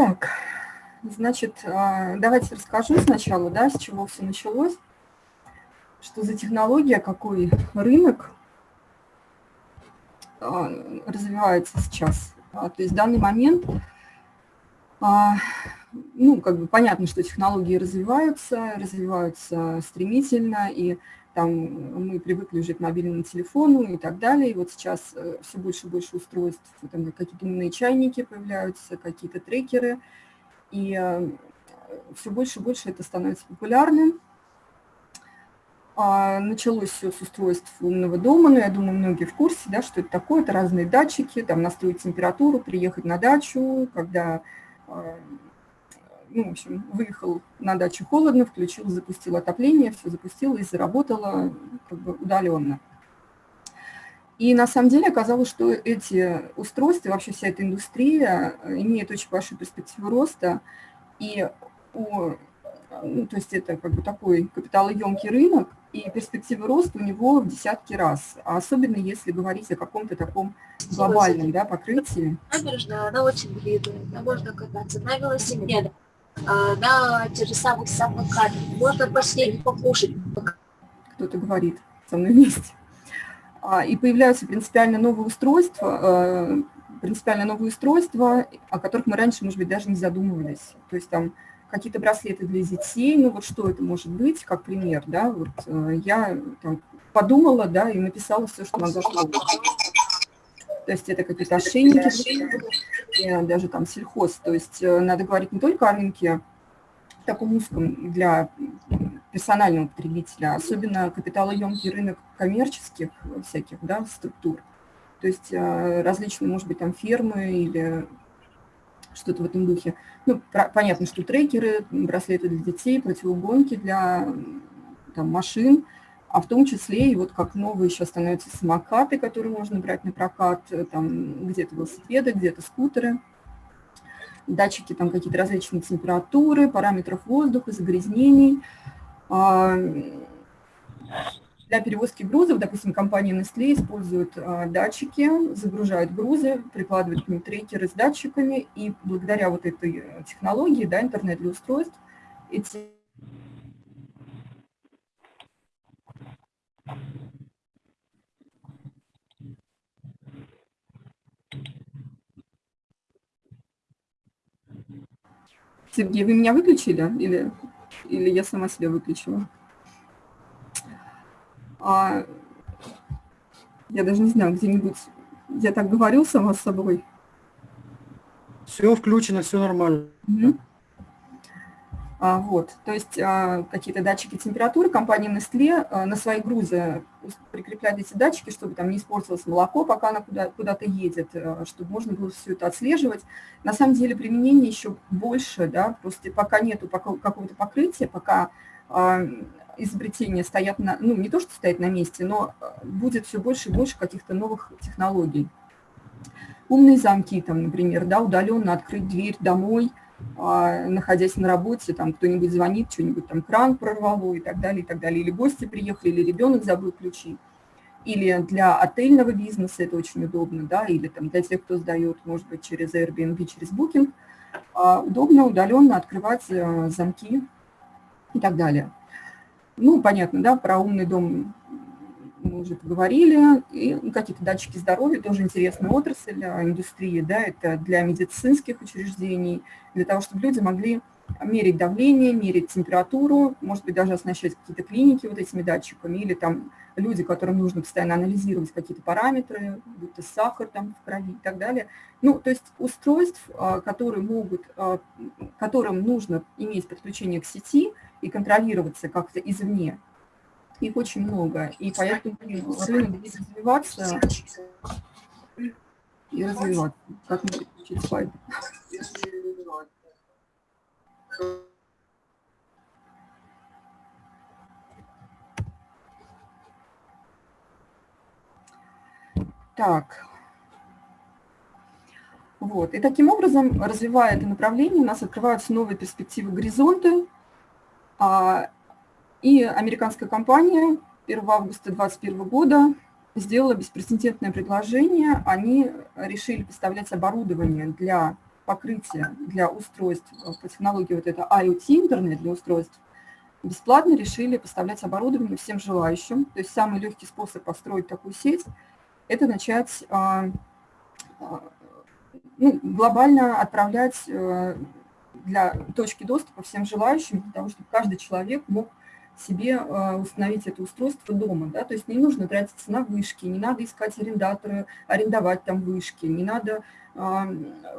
Так, значит, а, давайте расскажу сначала, да, с чего все началось, что за технология, какой рынок а, развивается сейчас. А, то есть в данный момент, ну, как бы понятно, что технологии развиваются, развиваются стремительно, и там мы привыкли жить к мобильному телефону и так далее. И вот сейчас э, все больше и больше устройств, там какие-то умные чайники появляются, какие-то трекеры, и э, все больше и больше это становится популярным. А, началось все с устройств умного дома, но я думаю, многие в курсе, да, что это такое. Это разные датчики, там настроить температуру, приехать на дачу, когда а, ну, в общем, выехал на дачу холодно, включил, запустил отопление, все запустило и заработало как бы удаленно. И на самом деле оказалось, что эти устройства, вообще вся эта индустрия э, имеет очень большую перспективу роста, и у, ну, то есть это как бы такой капиталоемкий рынок, и перспективы роста у него в десятки раз, а особенно если говорить о каком-то таком глобальном да, покрытии. Набережная, она очень длинная, можно кататься на велосипедах, на тех же самых самокатах, можно последний покушать. Кто-то говорит со мной вместе. А, и появляются принципиально новые устройства, э, принципиально новые устройства, о которых мы раньше, может быть, даже не задумывались. То есть там какие-то браслеты для детей, ну вот что это может быть, как пример, да, вот я там, подумала, да, и написала все, что могла. То есть это какие-то ошейники, даже там сельхоз. То есть э, надо говорить не только о рынке таком узком для персонального потребителя, особенно капиталоемкий рынок коммерческих всяких да, структур. То есть э, различные, может быть, там фермы или что-то в этом духе. Ну, понятно, что трекеры, браслеты для детей, противогонки для там, машин, а в том числе и вот как новые еще становятся самокаты, которые можно брать на прокат, э, там где-то велосипеды, где-то скутеры, датчики там какие-то различные температуры, параметров воздуха, загрязнений. А, для перевозки грузов, допустим, компания Nestle использует а, датчики, загружают грузы, прикладывают к ним трекеры с датчиками, и благодаря вот этой э, технологии, да, интернет для устройств, эти Сергей, вы меня выключили или, или я сама себя выключила? А, я даже не знаю, где-нибудь я так говорю сама с собой. Все включено, все нормально. Угу. А, вот, то есть а, какие-то датчики температуры. Компания Nestle а, на свои грузы прикрепляет эти датчики, чтобы там не испортилось молоко, пока она куда, куда-то едет, чтобы можно было все это отслеживать. На самом деле применение еще больше, да, просто пока нету какого-то покрытия, пока изобретения стоят на, ну не то, что стоят на месте, но будет все больше и больше каких-то новых технологий. Умные замки, там, например, да, удаленно открыть дверь домой – находясь на работе, там кто-нибудь звонит, что-нибудь там кран прорвало и так далее, и так далее. Или гости приехали, или ребенок забыл ключи. Или для отельного бизнеса это очень удобно, да, или там для тех, кто сдает, может быть, через Airbnb, через Booking, а, удобно удаленно открывать э, замки и так далее. Ну, понятно, да, про умный дом мы уже поговорили, и какие-то датчики здоровья, тоже интересная отрасль индустрии, да, это для медицинских учреждений, для того, чтобы люди могли мерить давление, мерить температуру, может быть, даже оснащать какие-то клиники вот этими датчиками, или там люди, которым нужно постоянно анализировать какие-то параметры, будто сахар там в крови и так далее. Ну, то есть устройств, а, которые могут, а, которым нужно иметь подключение к сети и контролироваться как-то извне, их очень много, и поэтому рынок будет развиваться и развиваться. Как мне переключить слайд? Так. Вот. И таким образом, развивая это направление, у нас открываются новые перспективы горизонты, а и американская компания 1 августа 2021 года сделала беспрецедентное предложение. Они решили поставлять оборудование для покрытие для устройств по технологии вот это IoT, интернет для устройств, бесплатно решили поставлять оборудование всем желающим. То есть самый легкий способ построить такую сеть – это начать а, а, ну, глобально отправлять э, для точки доступа всем желающим, для того, чтобы каждый человек мог себе э, установить это устройство дома. Да? То есть не нужно тратиться на вышки, не надо искать арендаторы, арендовать там вышки, не надо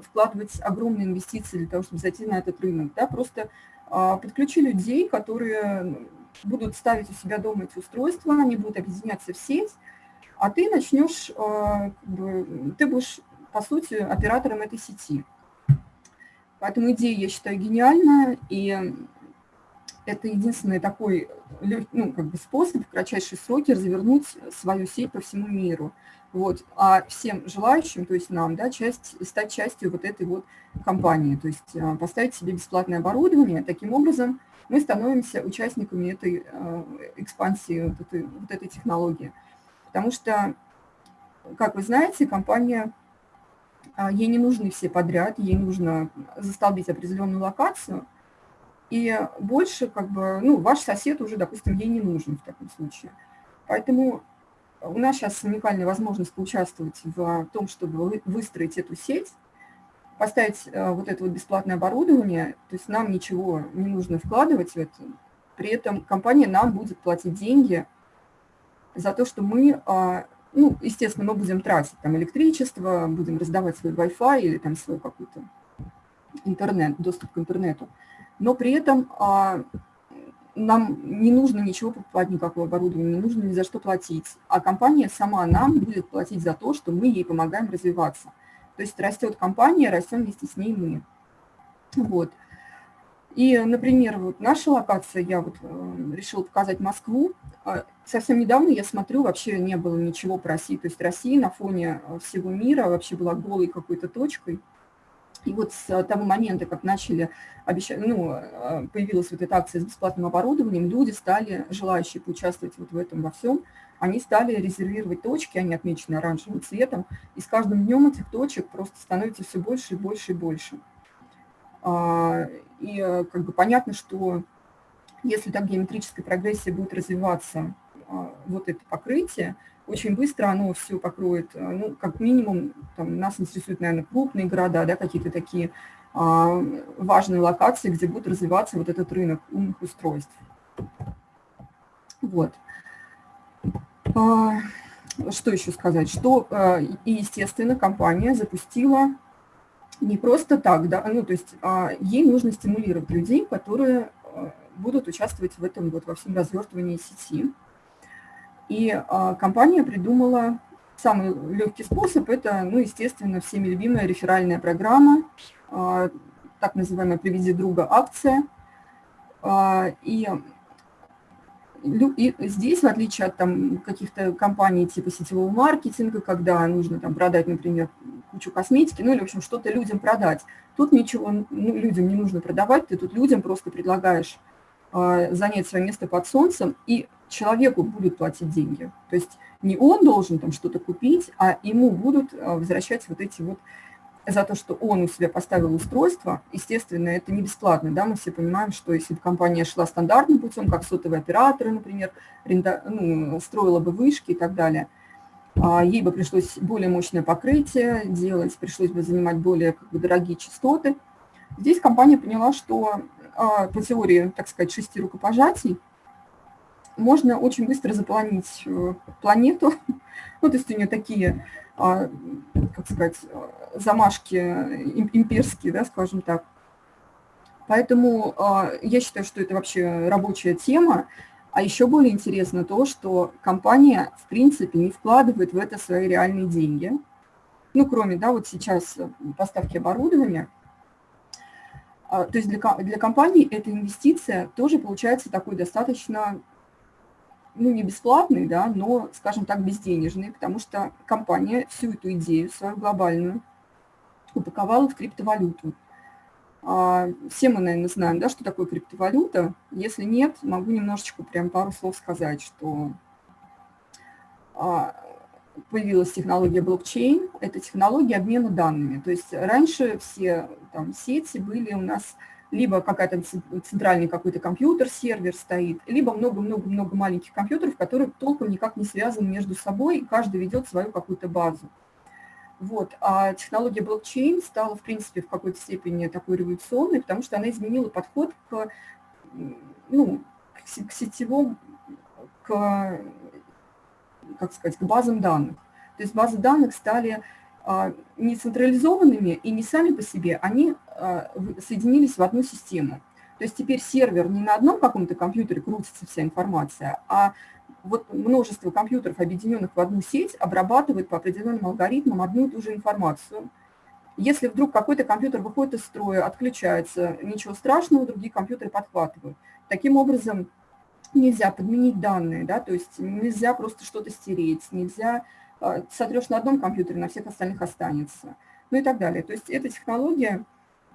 вкладывать огромные инвестиции для того, чтобы зайти на этот рынок. Да? Просто а, подключи людей, которые будут ставить у себя дома эти устройства, они будут объединяться в сеть, а ты начнешь, а, ты будешь, по сути, оператором этой сети. Поэтому идея, я считаю, гениальная, и это единственный такой ну, как бы способ в кратчайшие сроки развернуть свою сеть по всему миру. Вот. А всем желающим, то есть нам, да, часть, стать частью вот этой вот компании, то есть а, поставить себе бесплатное оборудование. Таким образом, мы становимся участниками этой а, экспансии, вот этой, вот этой технологии. Потому что, как вы знаете, компания, а, ей не нужны все подряд, ей нужно застолбить определенную локацию, и больше, как бы, ну, ваш сосед уже, допустим, ей не нужен в таком случае. Поэтому у нас сейчас уникальная возможность поучаствовать в том, чтобы выстроить эту сеть, поставить э, вот это вот бесплатное оборудование, то есть нам ничего не нужно вкладывать в это, при этом компания нам будет платить деньги за то, что мы, а, ну, естественно, мы будем тратить там электричество, будем раздавать свой Wi-Fi или там свой какой-то интернет, доступ к интернету, но при этом а, нам не нужно ничего покупать, никакого оборудования, не нужно ни за что платить, а компания сама нам будет платить за то, что мы ей помогаем развиваться. То есть растет компания, растем вместе с ней мы. Вот. И, например, вот наша локация, я вот э, решила показать Москву. А, совсем недавно я смотрю, вообще не было ничего про Россию. То есть Россия на фоне э, всего мира вообще была голой какой-то точкой. И вот с того момента, как начали обещать, ну, а, появилась вот эта акция с бесплатным оборудованием, люди стали, желающие поучаствовать вот в этом во всем, они стали резервировать точки, они отмечены оранжевым цветом, и с каждым днем этих точек просто становится все больше и больше и больше. А, и как бы понятно, что если так геометрическая прогрессия будет развиваться, а, вот это покрытие, очень быстро оно все покроет, э, ну, как минимум, там, нас интересуют, наверное, крупные города, да, какие-то такие а, важные локации, где будет развиваться вот этот рынок умных устройств. Вот. А, что еще сказать? Что, а, и, естественно, компания запустила не просто так, да, ну, то есть а, ей нужно стимулировать людей, которые а, будут участвовать в этом, вот во всем развертывании сети. И а, компания придумала самый легкий способ, это, ну, естественно, всеми любимая реферальная программа, а, так называемая «Приведи друга» акция. А, и, и здесь, в отличие от там каких-то компаний типа сетевого маркетинга, когда нужно там продать, например, кучу косметики, ну или, в общем, что-то людям продать, тут ничего ну, людям не нужно продавать, ты тут людям просто предлагаешь занять свое место под солнцем, и человеку будут платить деньги. То есть не он должен там что-то купить, а ему будут а, возвращать вот эти вот за то, что он у себя поставил устройство, естественно, это не бесплатно, да, мы все понимаем, что если бы компания шла стандартным путем, как сотовые операторы, например, ренда, ну, строила бы вышки и так далее, а, ей бы пришлось более мощное покрытие делать, пришлось бы занимать более как бы, дорогие частоты. Здесь компания поняла, что а, по теории, так сказать, шести рукопожатий, можно очень быстро заполонить э, планету. Ну, то есть у нее такие, а, как сказать, замашки имперские, да, скажем так. Поэтому а, я считаю, что это вообще рабочая тема. А еще более интересно то, что компания, в принципе, не вкладывает в это свои реальные деньги. Ну, кроме, да, вот сейчас поставки оборудования. А, то есть для, для компании эта инвестиция тоже получается такой достаточно ну, не бесплатный, да, но, скажем так, безденежный, потому что компания всю эту идею свою глобальную упаковала в криптовалюту. А, все мы, наверное, знаем, да, что такое криптовалюта. Если нет, могу немножечко прям пару слов сказать, что а, появилась технология блокчейн, это технология обмена данными. То есть раньше все там, сети были у нас либо какая-то центральный какой-то компьютер, сервер стоит, либо много-много-много маленьких компьютеров, которые толком никак не связаны между собой, и каждый ведет свою какую-то базу. Вот. А технология блокчейн стала, в принципе, в какой-то степени такой революционной, потому что она изменила подход к, ну, к сетевому, к, как сказать, к базам данных. То есть базы данных стали не централизованными и не сами по себе, они а, соединились в одну систему. То есть теперь сервер не на одном каком-то компьютере крутится вся информация, а вот множество компьютеров, объединенных в одну сеть, обрабатывает по определенным алгоритмам одну и ту же информацию. Если вдруг какой-то компьютер выходит из строя, отключается, ничего страшного, другие компьютеры подхватывают. Таким образом, нельзя подменить данные, да, то есть нельзя просто что-то стереть, нельзя а, сотрешь на одном компьютере, на всех остальных останется, ну и так далее. То есть эта технология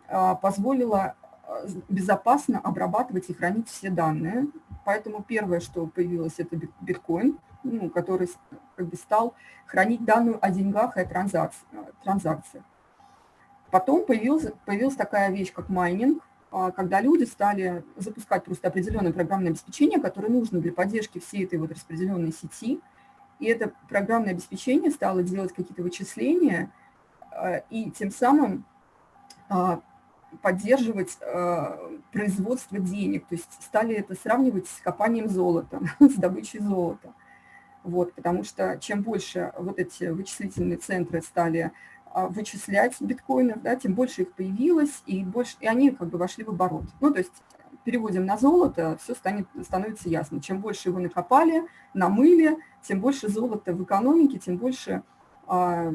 а, позволила а, безопасно обрабатывать и хранить все данные. Поэтому первое, что появилось, это биткоин, ну, который как бы стал хранить данные о деньгах и о транзакциях. Потом появилась, появилась такая вещь, как майнинг, когда люди стали запускать просто определенное программное обеспечение, которое нужно для поддержки всей этой вот распределенной сети – и это программное обеспечение стало делать какие-то вычисления э, и тем самым а, поддерживать э, производство денег. То есть стали это сравнивать с копанием золота, с добычей золота. Вот, потому что чем больше вот эти вычислительные центры стали а, вычислять биткоинов, да, тем больше их появилось, и, больше, и они как бы вошли в оборот. Ну, то есть переводим на золото, все станет, становится ясно. Чем больше его накопали, намыли, тем больше золота в экономике, тем больше а,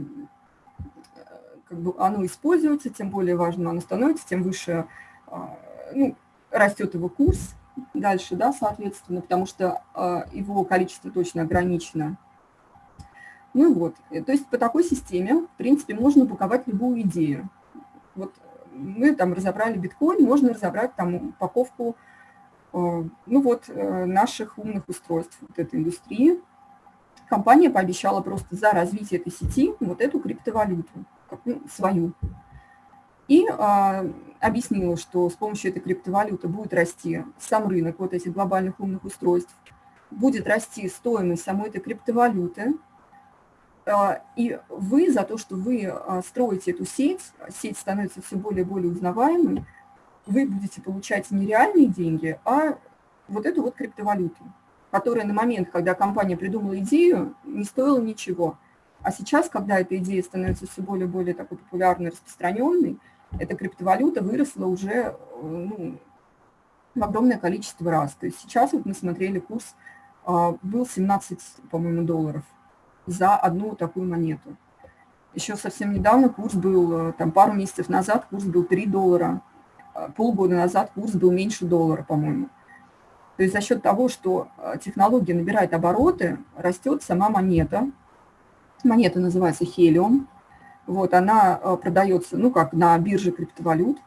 как бы оно используется, тем более важно оно становится, тем выше а, ну, растет его курс дальше, да, соответственно, потому что а, его количество точно ограничено. Ну вот, то есть по такой системе, в принципе, можно упаковать любую идею. Вот мы там разобрали биткоин, можно разобрать там упаковку э, ну вот, э, наших умных устройств, вот этой индустрии. Компания пообещала просто за развитие этой сети вот эту криптовалюту, ну, свою. И а, объяснила, что с помощью этой криптовалюты будет расти сам рынок вот этих глобальных умных устройств, будет расти стоимость самой этой криптовалюты, а, и вы за то, что вы а, строите эту сеть, сеть становится все более и более узнаваемой, вы будете получать не реальные деньги, а вот эту вот криптовалюту, которая на момент, когда компания придумала идею, не стоила ничего. А сейчас, когда эта идея становится все более и более такой популярной, распространенной, эта криптовалюта выросла уже ну, в огромное количество раз. То есть сейчас вот мы смотрели курс, а, был 17, по-моему, долларов – за одну такую монету. Еще совсем недавно курс был, э, там пару месяцев назад курс был 3 доллара, э, полгода назад курс был меньше доллара, по-моему. То есть за счет того, что э, технология набирает обороты, растет сама монета. Монета называется Helium. Вот, она продается, ну, как на бирже криптовалют.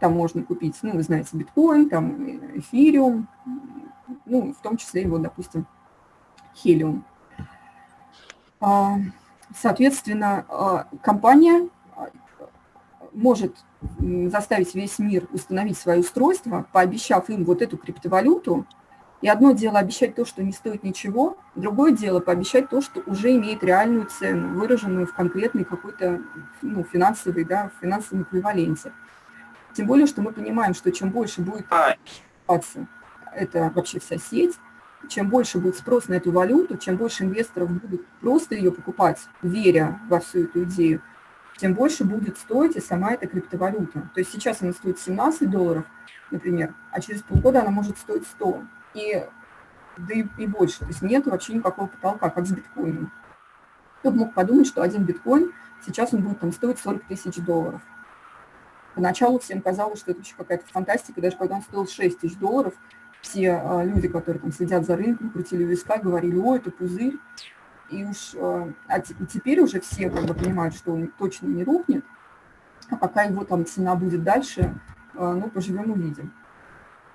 Там можно купить, ну, вы знаете, биткоин, там эфириум, ну, в том числе его, допустим, Helium. А, соответственно, компания может заставить весь мир установить свое устройство, пообещав им вот эту криптовалюту. И одно дело обещать то, что не стоит ничего, другое дело пообещать то, что уже имеет реальную цену, выраженную в конкретной какой-то ну, финансовой, да, финансовом эквиваленте. Тем более, что мы понимаем, что чем больше будет это вообще вся сеть, чем больше будет спрос на эту валюту, чем больше инвесторов будут просто ее покупать, веря во всю эту идею, тем больше будет стоить и сама эта криптовалюта. То есть сейчас она стоит 17 долларов, например, а через полгода она может стоить 100 и, да и, и больше. То есть нет вообще никакого потолка, как с биткоином. Кто мог подумать, что один биткоин сейчас он будет там стоить 40 тысяч долларов. Поначалу всем казалось, что это вообще какая-то фантастика, даже когда он стоил 6 тысяч долларов – все а, люди, которые там следят за рынком, крутили виска, говорили, о, это пузырь. И уж а, а теперь уже все как бы понимают, что он точно не рухнет, а пока его там цена будет дальше, а, ну, поживем увидим.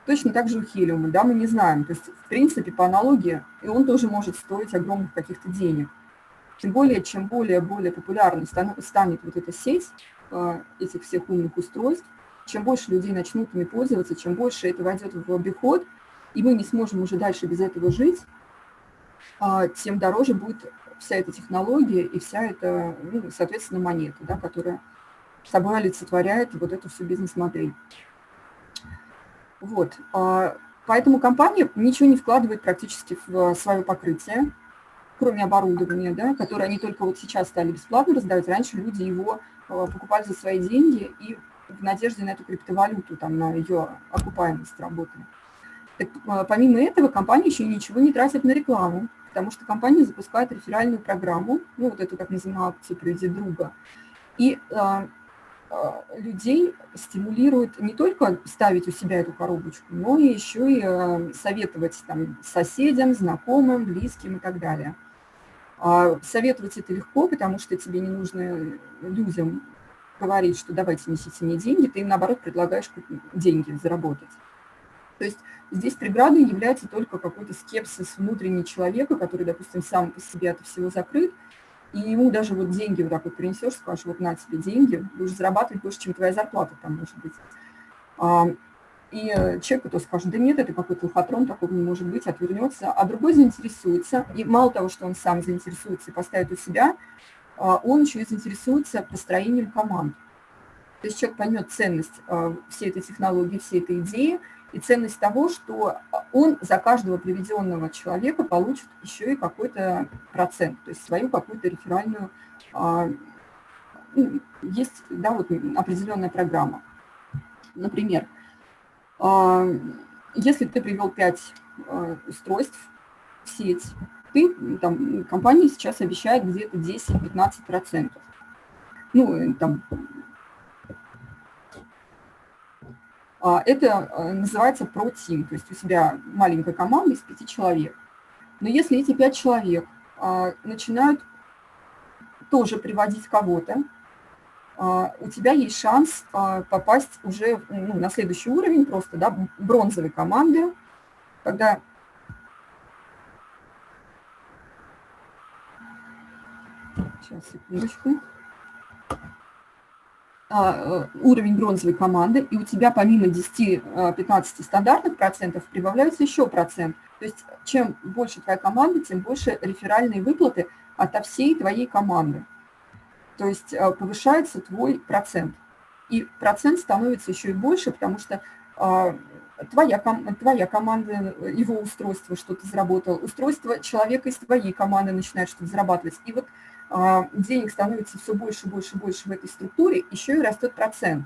Точно так же у хелиума, да, мы не знаем. То есть, в принципе, по аналогии, и он тоже может стоить огромных каких-то денег. Тем более, чем более-более популярной станет вот эта сеть этих всех умных устройств, чем больше людей начнут ими пользоваться, чем больше это войдет в обиход, и мы не сможем уже дальше без этого жить, тем дороже будет вся эта технология и вся эта, ну, соответственно, монета, да, которая собой олицетворяет вот эту всю бизнес-модель. Вот. А, поэтому компания ничего не вкладывает практически в свое покрытие, кроме оборудования, да, которое они только вот сейчас стали бесплатно раздавать. Раньше люди его а, покупали за свои деньги и в надежде на эту криптовалюту, там, на ее окупаемость работали. Так, а, помимо этого, компания еще ничего не тратит на рекламу, потому что компания запускает реферальную программу, ну, вот эту так называемую акцию «Приведи друга», и а, людей стимулирует не только ставить у себя эту коробочку, но и еще и а, советовать там, соседям, знакомым, близким и так далее. А, советовать это легко, потому что тебе не нужно людям говорить, что давайте несите мне деньги, ты им, наоборот, предлагаешь деньги заработать. То есть здесь преградой является только какой-то скепсис внутренний человека, который, допустим, сам по себе от всего закрыт, и ему даже вот деньги вот так вот принесешь, скажешь, вот на тебе деньги, будешь зарабатывать больше, чем твоя зарплата там может быть. А, и человек то скажет, да нет, это какой-то лохотрон, такого не может быть, отвернется, а другой заинтересуется, и мало того, что он сам заинтересуется и поставит у себя, а, он еще и заинтересуется построением команд. То есть человек поймет ценность а, всей этой технологии, всей этой идеи, и ценность того, что он за каждого приведенного человека получит еще и какой-то процент, то есть свою какую-то реферальную, а, ну, есть да, вот определенная программа. Например, а, если ты привел 5 а, устройств в сеть, ты, там, компания сейчас обещает где-то 10-15%. Ну, там, А, это э, называется про-тим, то есть у себя маленькая команда из пяти человек. Но если эти пять человек а, начинают тоже приводить кого-то, а, у тебя есть шанс попасть уже ну, на следующий уровень просто, да, бронзовой команды, когда Сейчас, секундочку. А, э, уровень бронзовой команды, и у тебя помимо 10-15 э, стандартных процентов прибавляется еще процент. То есть чем больше твоя команда, тем больше реферальные выплаты ото всей твоей команды. То есть э, повышается твой процент. И процент становится еще и больше, потому что твоя, твоя команда, его устройство что-то заработало, устройство человека из твоей команды начинает что-то зарабатывать. И вот а, денег становится все больше, больше, больше в этой структуре, еще и растет процент.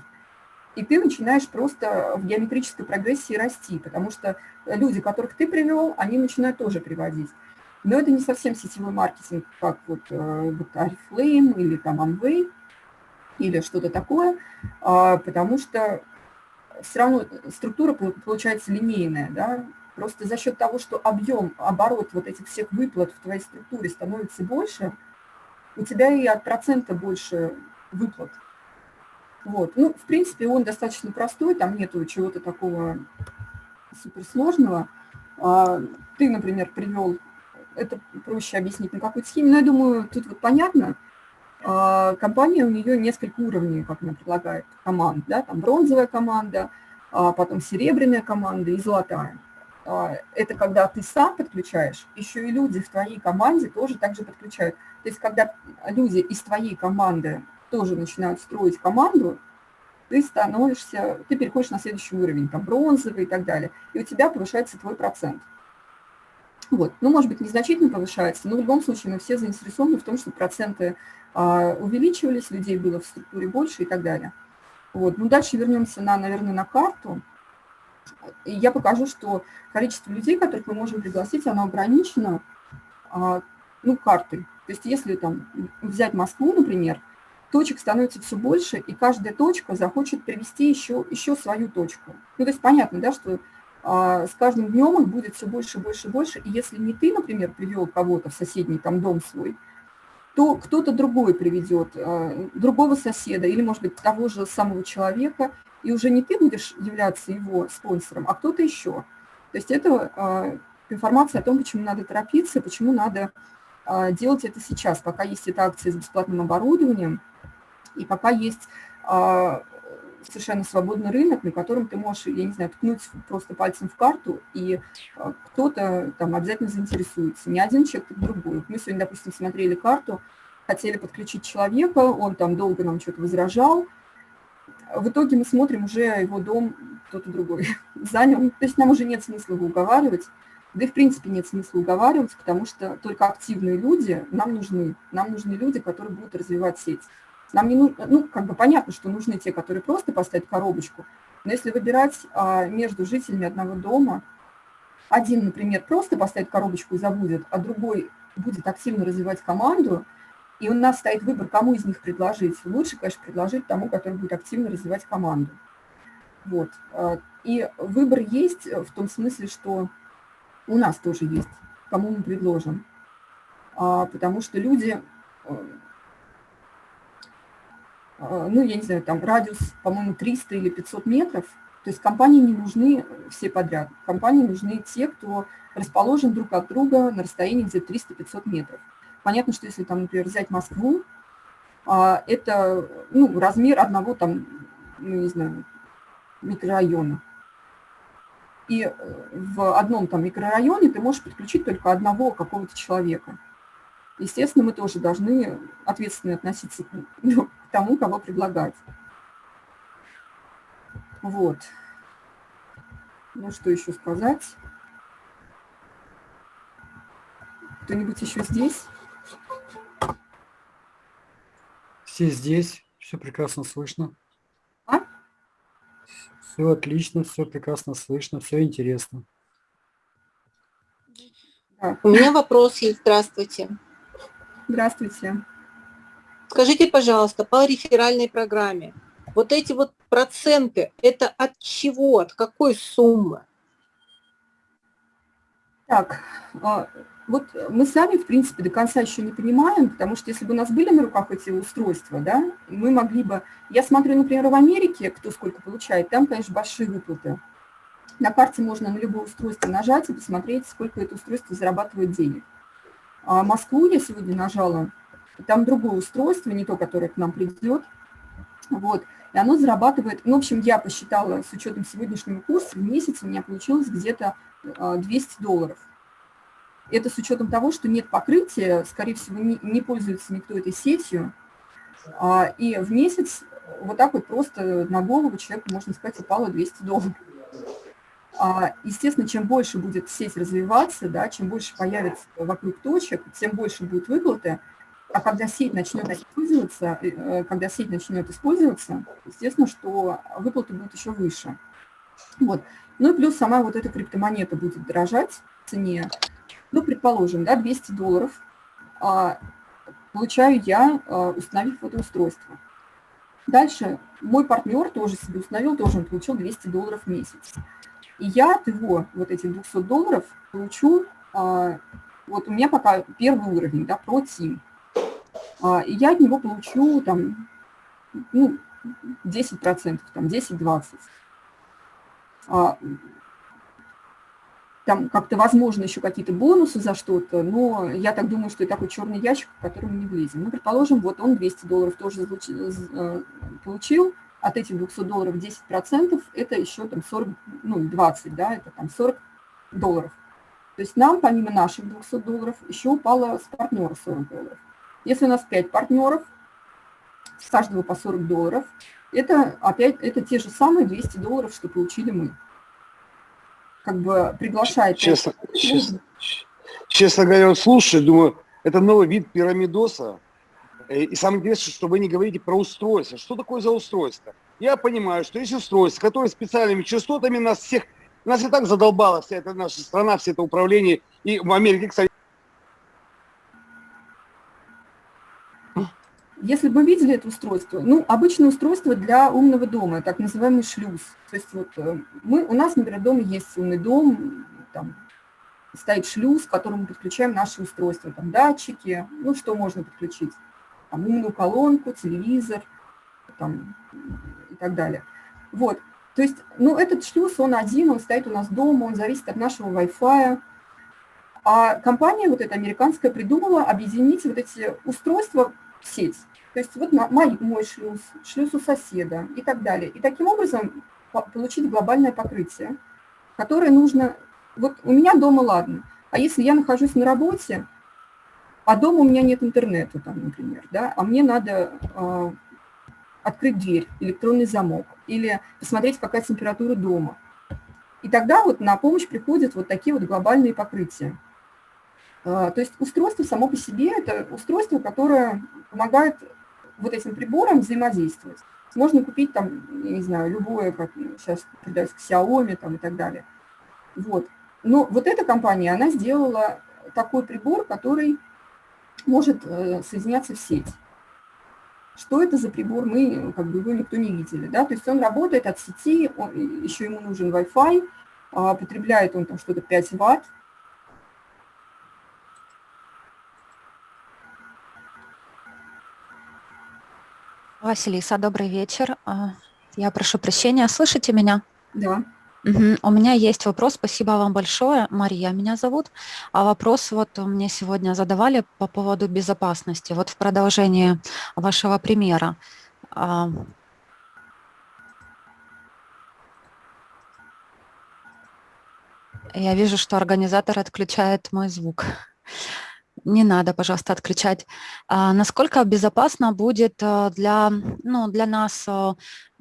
И ты начинаешь просто в геометрической прогрессии расти, потому что люди, которых ты привел, они начинают тоже приводить. Но это не совсем сетевой маркетинг, как вот, э, Oriflame или там Amway или что-то такое, а, потому что все равно структура получается линейная, да, просто за счет того, что объем, оборот вот этих всех выплат в твоей структуре становится больше – у тебя и от процента больше выплат. Вот. Ну, в принципе, он достаточно простой, там нету чего-то такого суперсложного. А, ты, например, привел, это проще объяснить на какой-то схеме, но я думаю, тут вот понятно. А, компания, у нее несколько уровней, как она предлагает, команд, да, там бронзовая команда, а потом серебряная команда и золотая. Это когда ты сам подключаешь, еще и люди в твоей команде тоже также подключают. То есть когда люди из твоей команды тоже начинают строить команду, ты становишься, ты переходишь на следующий уровень, там бронзовый и так далее, и у тебя повышается твой процент. Вот. Ну, может быть, незначительно повышается, но в любом случае мы все заинтересованы в том, чтобы проценты а, увеличивались, людей было в структуре больше и так далее. Вот. Ну, дальше вернемся, на, наверное, на карту. Я покажу, что количество людей, которых мы можем пригласить, оно ограничено а, ну, картой. То есть если там взять Москву, например, точек становится все больше, и каждая точка захочет привести еще, еще свою точку. Ну, то есть понятно, да, что а, с каждым днем их будет все больше, больше, больше, и если не ты, например, привел кого-то в соседний там дом свой, то кто-то другой приведет, а, другого соседа или, может быть, того же самого человека, и уже не ты будешь являться его спонсором, а кто-то еще. То есть это а, информация о том, почему надо торопиться, почему надо а, делать это сейчас, пока есть эта акция с бесплатным оборудованием, и пока есть а, совершенно свободный рынок, на котором ты можешь, я не знаю, ткнуть просто пальцем в карту, и кто-то там обязательно заинтересуется. Не один человек, так другой. Мы сегодня, допустим, смотрели карту, хотели подключить человека, он там долго нам что-то возражал. В итоге мы смотрим, уже его дом кто-то другой занял. То есть нам уже нет смысла его уговаривать. Да и в принципе нет смысла уговаривать, потому что только активные люди нам нужны. Нам нужны люди, которые будут развивать сеть. Нам не нужно, ну, как бы понятно, что нужны те, которые просто поставят коробочку, но если выбирать а, между жителями одного дома, один, например, просто поставит коробочку и забудет, а другой будет активно развивать команду, и у нас стоит выбор, кому из них предложить. Лучше, конечно, предложить тому, который будет активно развивать команду. Вот. А, и выбор есть в том смысле, что у нас тоже есть, кому мы предложим. А, потому что люди э, а, ну, я не знаю, там радиус, по-моему, 300 или 500 метров. То есть компании не нужны все подряд. Компании нужны те, кто расположен друг от друга на расстоянии где-то 300-500 метров. Понятно, что если, там, например, взять Москву, а, это ну, размер одного там, ну, не знаю, микрорайона. И э, в одном там микрорайоне ты можешь подключить только одного какого-то человека. Естественно, мы тоже должны ответственно относиться ну, тому, кого предлагать. Вот. Ну, что еще сказать? Кто-нибудь еще здесь? Все здесь, все прекрасно слышно. А? Все отлично, все прекрасно слышно, все интересно. У меня вопрос есть. Здравствуйте. Здравствуйте. Скажите, пожалуйста, по реферальной программе, вот эти вот проценты, это от чего, от какой суммы? Так, а, вот мы сами, в принципе, до конца еще не понимаем, потому что если бы у нас были на руках эти устройства, да, мы могли бы... Я смотрю, например, в Америке, кто сколько получает, там, конечно, большие выплаты. На карте можно на любое устройство нажать и посмотреть, сколько это устройство зарабатывает денег. А Москву я сегодня нажала, там другое устройство, не то, которое к нам придет. Вот. И оно зарабатывает, ну, в общем, я посчитала с учетом сегодняшнего курса, в месяц у меня получилось где-то 200 а, долларов. Это с учетом того, что нет покрытия, скорее всего, не, не пользуется никто этой сетью. А, и в месяц вот так вот просто на голову человеку, можно сказать, упало 200 долларов. А, естественно, чем больше будет сеть развиваться, да, чем больше появится вокруг точек, тем больше будет выплаты, а когда сеть начнет использоваться, э, когда сеть начнет использоваться, естественно, что выплаты будут еще выше. Вот. Ну и плюс сама вот эта криптомонета будет дорожать в цене. Ну, предположим, да, 200 долларов а, получаю я, а, установив это устройство. Дальше мой партнер тоже себе установил, тоже он получил 200 долларов в месяц. И я от его вот этих 200 долларов получу, а, вот у меня пока первый уровень, да, про Team. А, и я от него получу там, ну, 10%, там 10-20%. А, там как-то, возможно, еще какие-то бонусы за что-то, но я так думаю, что это такой черный ящик, в который мы не влезем. Ну, предположим, вот он 200 долларов тоже э, получил, от этих 200 долларов 10% это еще там 40, ну, 20, да, это там 40 долларов. То есть нам, помимо наших 200 долларов, еще упало с партнера 40 долларов. Если у нас 5 партнеров, с каждого по 40 долларов, это опять это те же самые 200 долларов, что получили мы. Как бы приглашает... Честно, честно, честно говоря, слушай, думаю, это новый вид пирамидоса. Э, и самое интересное, что вы не говорите про устройство. Что такое за устройство? Я понимаю, что есть устройство, которое специальными частотами нас всех, нас и так задолбала вся эта наша страна, все это управление. И в Америке, кстати, Если бы мы видели это устройство, ну, обычное устройство для умного дома, так называемый шлюз. То есть вот э, мы, у нас, например, дома есть умный дом, там стоит шлюз, к которому подключаем наши устройства, там датчики, ну, что можно подключить, там умную колонку, телевизор, там, и так далее. Вот, то есть, ну, этот шлюз, он один, он стоит у нас дома, он зависит от нашего Wi-Fi, А компания вот эта американская придумала объединить вот эти устройства сеть. То есть вот мой, мой шлюз, шлюз у соседа и так далее. И таким образом получить глобальное покрытие, которое нужно... Вот у меня дома ладно, а если я нахожусь на работе, а дома у меня нет интернета, там, например, да, а мне надо э, открыть дверь, электронный замок, или посмотреть, какая температура дома. И тогда вот на помощь приходят вот такие вот глобальные покрытия. Э, то есть устройство само по себе – это устройство, которое помогает вот этим приборам взаимодействовать. Можно купить там, я не знаю, любое, как сейчас продается Xiaomi там и так далее. Вот. Но вот эта компания, она сделала такой прибор, который может э, соединяться в сеть. Что это за прибор, мы как бы его никто не видели. Да? То есть он работает от сети, он, еще ему нужен Wi-Fi, а, потребляет он там что-то 5 ватт, Василиса, добрый вечер. А, я прошу прощения, слышите меня? Да. Угу. У меня есть вопрос, спасибо вам большое. Мария меня зовут. А вопрос вот мне сегодня задавали по поводу безопасности. Вот в продолжении вашего примера. А, я вижу, что организатор отключает мой звук. Не надо, пожалуйста, отключать. А насколько безопасно будет э, для, ну, для нас, э,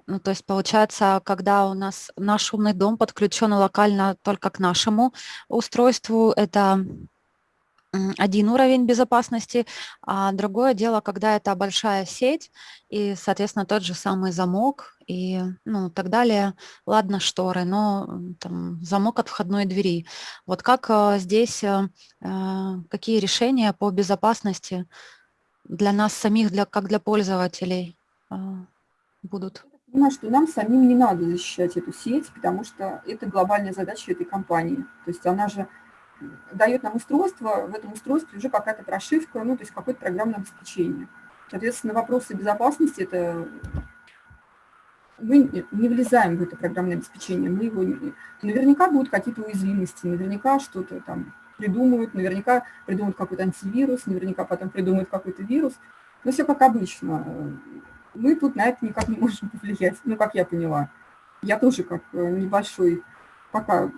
ну, то есть получается, когда у нас наш умный дом подключен локально только к нашему устройству, это один уровень безопасности, а другое дело, когда это большая сеть и, соответственно, тот же самый замок и ну, так далее. Ладно, шторы, но там, замок от входной двери. Вот как а, здесь, а, какие решения по безопасности для нас самих, для, как для пользователей будут? Понимаю, что нам самим не надо защищать эту сеть, потому что это глобальная задача этой компании. То есть она же дает нам устройство, в этом устройстве уже какая-то прошивка, ну, то есть какое-то программное обеспечение. Соответственно, вопросы безопасности – это мы не влезаем в это программное обеспечение, мы его не... наверняка будут какие-то уязвимости, наверняка что-то там придумают, наверняка придумают какой-то антивирус, наверняка потом придумают какой-то вирус, но все как обычно. Мы тут на это никак не можем повлиять, ну, как я поняла. Я тоже как э, небольшой пока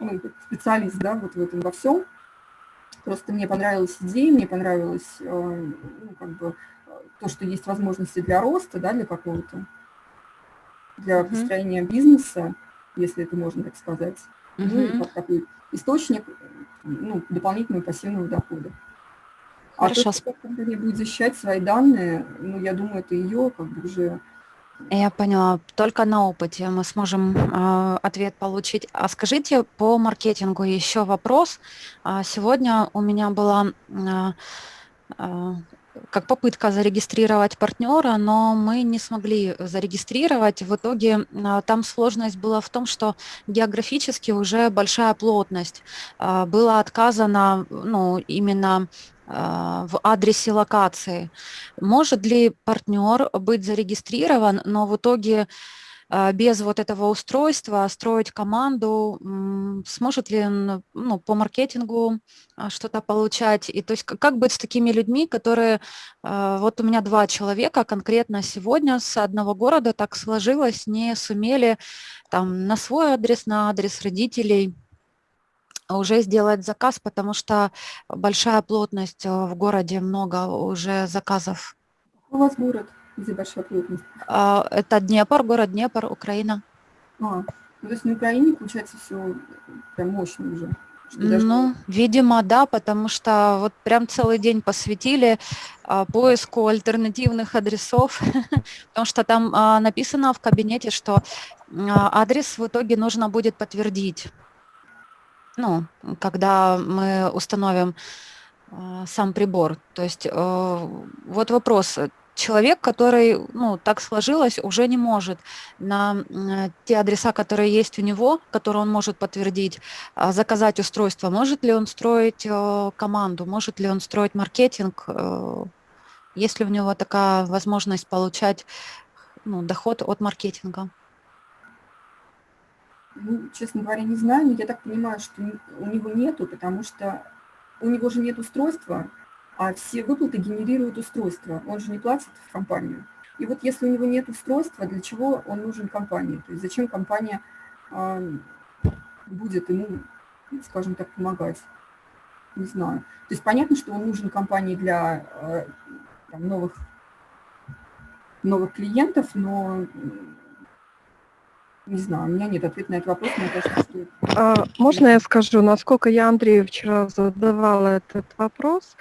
ну, специалист да, вот в этом во всем. Просто мне понравилась идея, мне понравилось э, ну, как бы, то, что есть возможности для роста, да, для какого-то, для uh-huh. построения бизнеса, если это можно так сказать. Uh-huh. Ну, и как такой источник ну, дополнительного пассивного дохода. Хорошо. А то, что компания будет защищать свои данные, ну, я думаю, это ее как бы уже я поняла. Только на опыте мы сможем э, ответ получить. А скажите по маркетингу еще вопрос. А сегодня у меня была э, э, как попытка зарегистрировать партнера, но мы не смогли зарегистрировать. В итоге там сложность была в том, что географически уже большая плотность. Было отказано ну, именно в адресе локации. Может ли партнер быть зарегистрирован, но в итоге а, без вот этого устройства строить команду, сможет ли он ну, по маркетингу а, что-то получать? И то есть как быть с такими людьми, которые, вот у меня два человека конкретно сегодня с одного города так сложилось, не сумели там на свой адрес, на адрес родителей уже сделать заказ, потому что большая плотность э, в городе, много уже заказов. У вас город, где большая плотность? А, это Днепр, город Днепр, Украина. А, то есть на Украине, получается, все прям мощно уже. Ну, видимо, да, потому что вот прям целый день посвятили а, поиску альтернативных адресов, потому что там а, написано в кабинете, что а, адрес в итоге нужно будет подтвердить ну, когда мы установим э, сам прибор. То есть э, вот вопрос. Человек, который, ну, так сложилось, уже не может на э, те адреса, которые есть у него, которые он может подтвердить, э, заказать устройство. Может ли он строить э, команду, может ли он строить маркетинг, есть ли у него такая возможность получать ну, доход от маркетинга? Ну, честно говоря, не знаю, но я так понимаю, что у него нету, потому что у него же нет устройства, а все выплаты генерируют устройство. Он же не платит в компанию. И вот если у него нет устройства, для чего он нужен компании? То есть зачем компания э, будет ему, скажем так, помогать? Не знаю. То есть понятно, что он нужен компании для э, там, новых, новых клиентов, но не знаю, у меня нет ответа на этот вопрос. Мне кажется, что... А, можно я скажу, насколько я Андрею вчера задавала этот вопрос,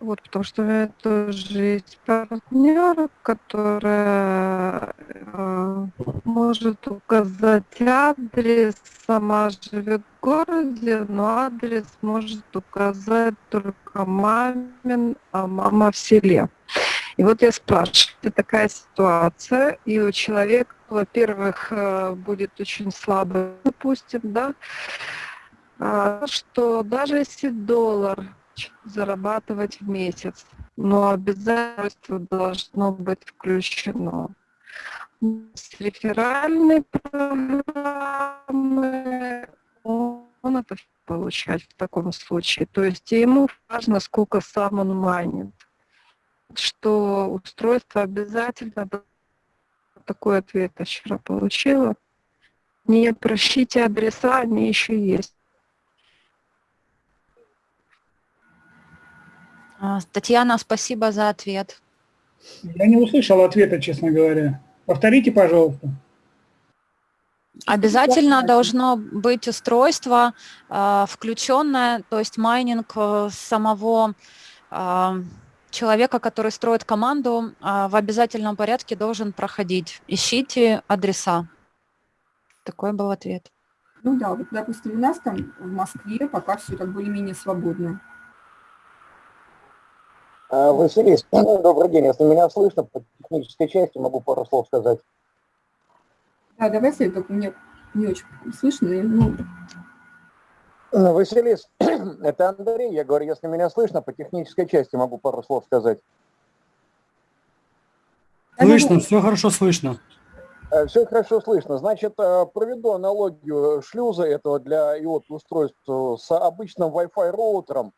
вот, потому что у меня тоже есть партнер, который э, может указать адрес, сама живет в городе, но адрес может указать только мамин, а мама в селе. И вот я спрашиваю, такая ситуация, и у человека, во-первых, э, будет очень слабо, допустим, да, а, что даже если доллар зарабатывать в месяц, но обязательство должно быть включено. С реферальной программы он это получать в таком случае. То есть ему важно, сколько сам он майнит. Что устройство обязательно такой ответ я вчера получила. Не прощите адреса, они еще есть. А, Татьяна, спасибо за ответ. Я не услышал ответа, честно говоря. Повторите, пожалуйста. Обязательно должно быть устройство э, включенное, то есть майнинг э, самого э, человека, который строит команду, в обязательном порядке должен проходить. Ищите адреса. Такой был ответ. Ну да, вот, допустим, у нас там в Москве пока все так более-менее свободно. А, Василий, добрый день. Если меня слышно, по технической части могу пару слов сказать. Да, давайте, только мне не очень слышно. Ну... ну Василис, это Андрей. Я говорю, если меня слышно, по технической части могу пару слов сказать. Слышно, все хорошо слышно. Э, все хорошо слышно. Значит, э, проведу аналогию шлюза этого для IOT устройств с обычным Wi-Fi роутером.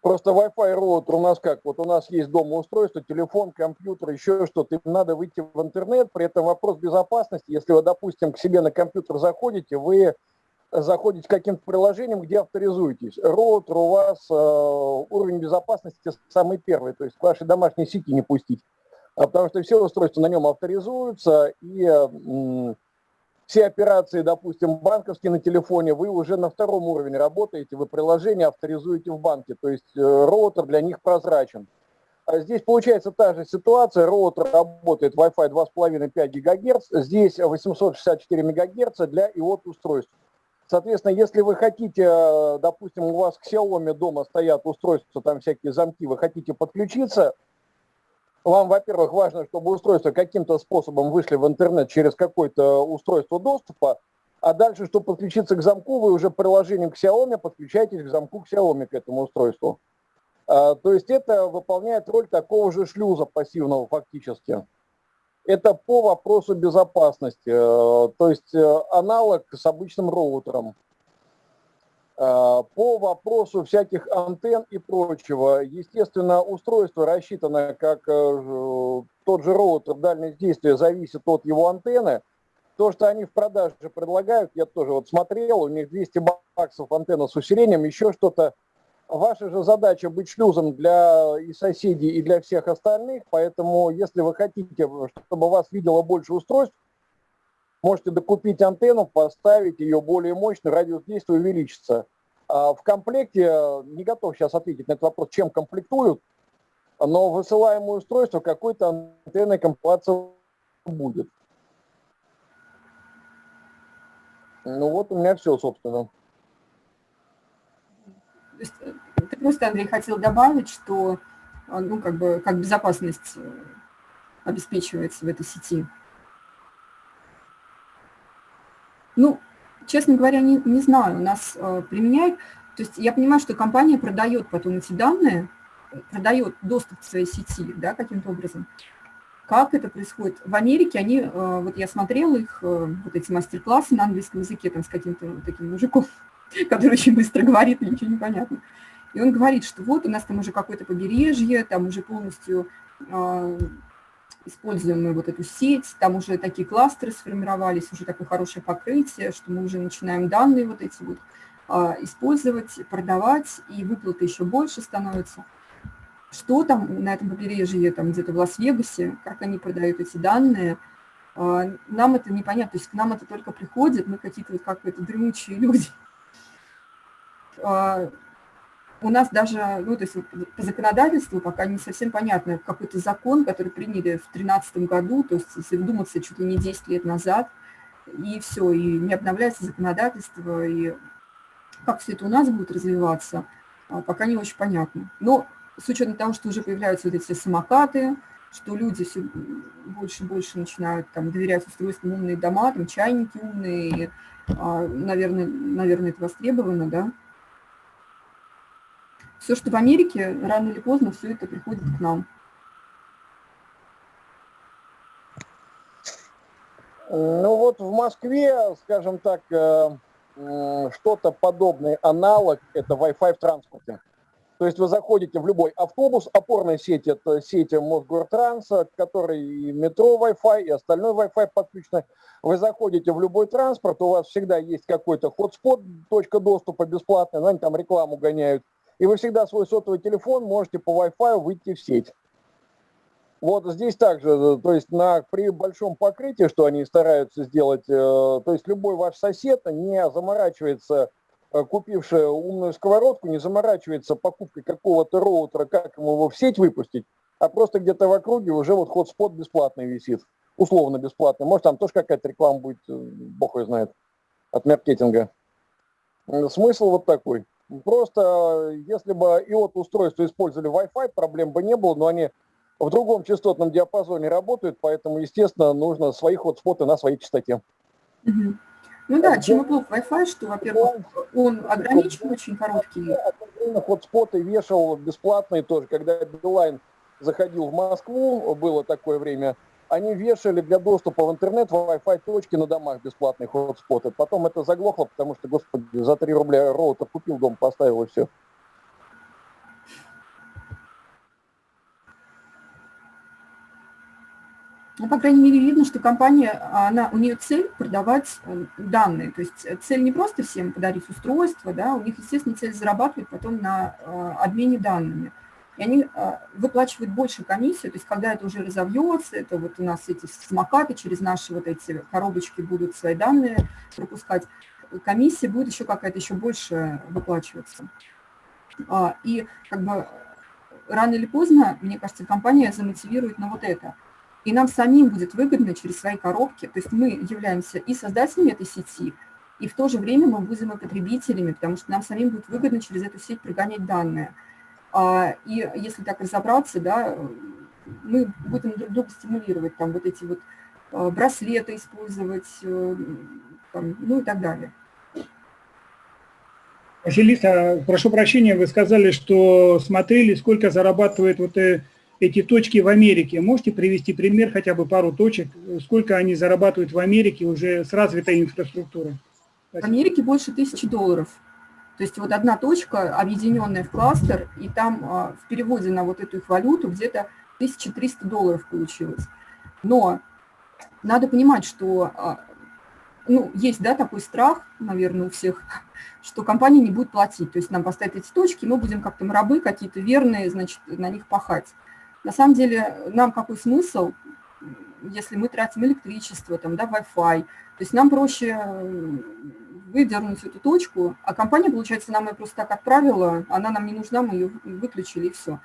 Просто Wi-Fi роутер у нас как? Вот у нас есть дома устройство, телефон, компьютер, еще что-то. Им надо выйти в интернет. При этом вопрос безопасности. Если вы, допустим, к себе на компьютер заходите, вы заходите каким-то приложением, где авторизуетесь. У вас э, уровень безопасности самый первый, то есть к вашей домашней сети не пустить. А потому что все устройства на нем авторизуются, и э, все операции, допустим, банковские на телефоне, вы уже на втором уровне работаете, вы приложение авторизуете в банке, то есть э, роутер для них прозрачен. А здесь получается та же ситуация, роутер работает Wi-Fi 2,5-5 ГГц, здесь 864 МГц для IOT устройств. Соответственно, если вы хотите, э, допустим, у вас к Xiaomi дома стоят устройства, там всякие замки, вы хотите подключиться, вам, во-первых, важно, чтобы устройства каким-то способом вышли в интернет через какое-то устройство доступа, а дальше, чтобы подключиться к замку, вы уже приложением к Xiaomi подключаетесь к замку к Xiaomi, к этому устройству. А, то есть это выполняет роль такого же шлюза пассивного фактически. Это по вопросу безопасности, э, то есть э, аналог с обычным роутером. А, по вопросу всяких антенн и прочего, естественно, устройство рассчитано как э, тот же роутер дальность действия зависит от его антенны. То, что они в продаже предлагают, я тоже вот смотрел, у них 200 баксов антенна с усилением, еще что-то. Ваша же задача быть шлюзом для и соседей, и для всех остальных, поэтому если вы хотите, чтобы вас видело больше устройств, Можете докупить антенну, поставить ее более мощную, радиус действия увеличится. А в комплекте, не готов сейчас ответить на этот вопрос, чем комплектуют, но высылаемое устройство какой-то антенной комплектации будет. Ну вот у меня все, собственно. Ты просто, Андрей, хотел добавить, что э, ну, как бы, как безопасность э, обеспечивается в этой сети. Ну, честно говоря, не, не знаю, у нас э, применяют, то есть я понимаю, что компания продает потом эти данные, продает доступ к своей сети, да, каким-то образом. Как это происходит? В Америке они, э, вот я смотрела их, э, вот эти мастер-классы на английском языке, там с каким-то вот таким мужиком, который очень быстро говорит, ничего не понятно. И он говорит, что вот у нас там уже какое-то побережье, там уже полностью э, используем мы вот эту сеть, там уже такие кластеры сформировались, уже такое хорошее покрытие, что мы уже начинаем данные вот эти вот использовать, продавать, и выплаты еще больше становятся что там на этом побережье, там где-то в Лас-Вегасе, как они продают эти данные, а, нам это непонятно, то есть к нам это только приходит, мы какие-то вот как это дремучие люди. У нас даже, ну, то есть по законодательству пока не совсем понятно, какой-то закон, который приняли в 2013 году, то есть если вдуматься, чуть ли не 10 лет назад, и все, и не обновляется законодательство, и как все это у нас будет развиваться, а, пока не очень понятно. Но с учетом того, что уже появляются вот эти самокаты, что люди все больше и больше начинают там, доверять устройствам умные дома, там чайники умные, а, наверное, наверное, это востребовано, да. Все, что в Америке, рано или поздно все это приходит к нам. Ну вот в Москве, скажем так, э, что-то подобный аналог – это Wi-Fi в транспорте. То есть вы заходите в любой автобус, опорная сеть – это сеть Мосгортранса, который и метро Wi-Fi, и остальной Wi-Fi подключено. Вы заходите в любой транспорт, у вас всегда есть какой-то хотспот, точка доступа бесплатная, ну, они там рекламу гоняют. И вы всегда свой сотовый телефон можете по Wi-Fi выйти в сеть. Вот здесь также, то есть на, при большом покрытии, что они стараются сделать, э, то есть любой ваш сосед не заморачивается Э, купившая умную сковородку, не заморачивается покупкой какого-то роутера, как ему его в сеть выпустить, а просто где-то в округе уже вот ход-спот бесплатный висит, условно бесплатный. Может, там тоже какая-то реклама будет, э, бог ее знает, от маркетинга. Смысл вот такой. Просто, если бы IOT устройства использовали Wi-Fi, проблем бы не было, но они в другом частотном диапазоне работают, поэтому, естественно, нужно свои хотспоты на своей частоте. Ну да, чем и плохо Wi-Fi, что, во-первых, он ограничен, очень короткий. Хотспоты вешал бесплатные тоже, когда Билайн заходил в Москву, было такое время, они вешали для доступа в интернет Wi-Fi точки на домах бесплатные хотспоты. Потом это заглохло, потому что, господи, за 3 рубля роутер купил, дом поставил и все. Ну, по крайней мере, видно, что компания, она, у нее цель продавать э, данные. То есть э, цель не просто всем подарить устройство, да, у них, естественно, цель зарабатывать потом на э, обмене данными. И они выплачивают больше комиссию, то есть когда это уже разовьется, это вот у нас эти смокаты через наши вот эти коробочки будут свои данные пропускать, комиссия будет еще какая-то еще больше выплачиваться. А, и как бы рано или поздно, мне кажется, компания замотивирует на вот это – и нам самим будет выгодно через свои коробки, то есть мы являемся и создателями этой сети, и в то же время мы будем и потребителями, потому что нам самим будет выгодно через эту сеть прогонять данные. А, и если так разобраться, да, мы будем друг друга стимулировать, там вот эти вот а, браслеты использовать, э, там, ну и так далее. Василиса, прошу прощения, вы сказали, что смотрели, сколько зарабатывает вот э, эти точки в Америке. Можете привести пример, хотя бы пару точек, сколько они зарабатывают в Америке уже с развитой инфраструктурой? В Америке больше тысячи долларов. То есть вот одна точка, объединенная в кластер, и там а, в переводе на вот эту их валюту где-то 1300 долларов получилось. Но надо понимать, что а, ну, есть да, такой страх, наверное, у всех, что компания не будет платить. То есть нам поставят эти точки, мы будем как-то рабы какие-то верные, значит, на них пахать. На самом деле, нам какой смысл, если мы тратим электричество, там, да, Wi-Fi, то есть нам проще выдернуть эту точку, а компания, получается, нам ее просто так отправила, она нам не нужна, мы ее выключили и все.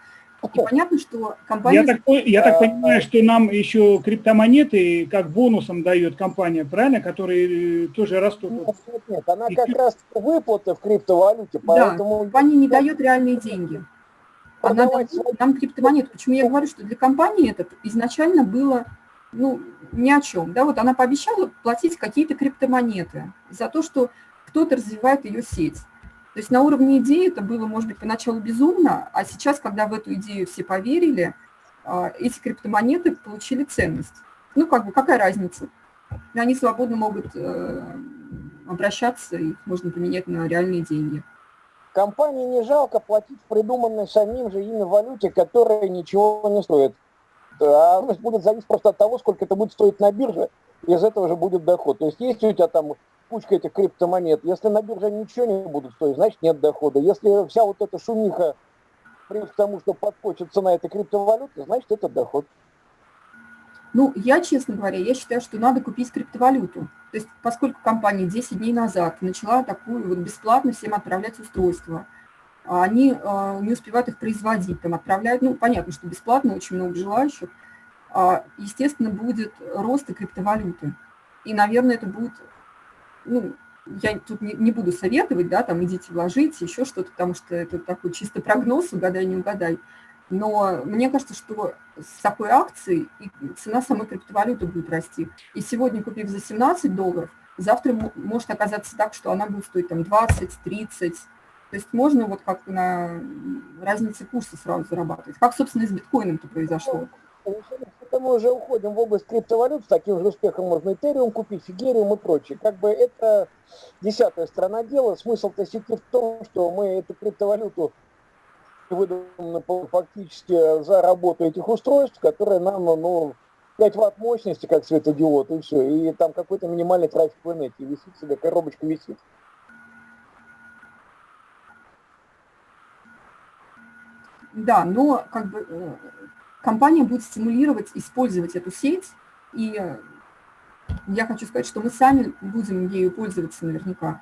И понятно, что компания... Я так, я так понимаю, что нам еще криптомонеты как бонусом дает компания, правильно, которые э, тоже растут? Нет, нет, нет. она как раз выплаты в криптовалюте, поэтому... Да, компания не дает реальные деньги она нам криптомонету. Почему я говорю, что для компании это изначально было ну, ни о чем. Да, вот она пообещала платить какие-то криптомонеты за то, что кто-то развивает ее сеть. То есть на уровне идеи это было, может быть, поначалу безумно, а сейчас, когда в эту идею все поверили, а, эти криптомонеты получили ценность. Ну, как бы, какая разница? Они свободно могут э, обращаться, их можно поменять на реальные деньги. Компании не жалко платить придуманной самим же ими валюте, которая ничего не стоит. А будет зависеть просто от того, сколько это будет стоить на бирже, из этого же будет доход. То есть есть у тебя там кучка этих криптомонет, если на бирже ничего не будут стоить, значит нет дохода. Если вся вот эта шумиха приводит к тому, что подскочит цена этой криптовалюты, значит это доход. Ну, я, честно говоря, я считаю, что надо купить криптовалюту. То есть, поскольку компания 10 дней назад начала такую вот бесплатно всем отправлять устройства, а они э, не успевают их производить, там отправляют, ну, понятно, что бесплатно, очень много желающих, э, естественно, будет рост и криптовалюты. И, наверное, это будет, ну, я тут не, не буду советовать, да, там идите вложите, еще что-то, потому что это такой чисто прогноз, угадай, не угадай. Но мне кажется, что с такой акцией цена самой криптовалюты будет расти. И сегодня, купив за 17 долларов, завтра может оказаться так, что она будет стоить там 20, 30. То есть можно вот как на разнице курса сразу зарабатывать. Как, собственно, и с биткоином-то произошло. Это мы уже уходим в область криптовалют, с таким же успехом можно Ethereum купить, Ethereum и прочее. Как бы это десятая сторона дела. Смысл-то сети в том, что мы эту криптовалюту выдано фактически за работу этих устройств, которые нам, ну, 5 ватт мощности, как светодиод, и все. И там какой-то минимальный трафик в инете висит себе, коробочка висит. Да, но как бы э, компания будет стимулировать использовать эту сеть, и э, я хочу сказать, что мы сами будем ею пользоваться наверняка.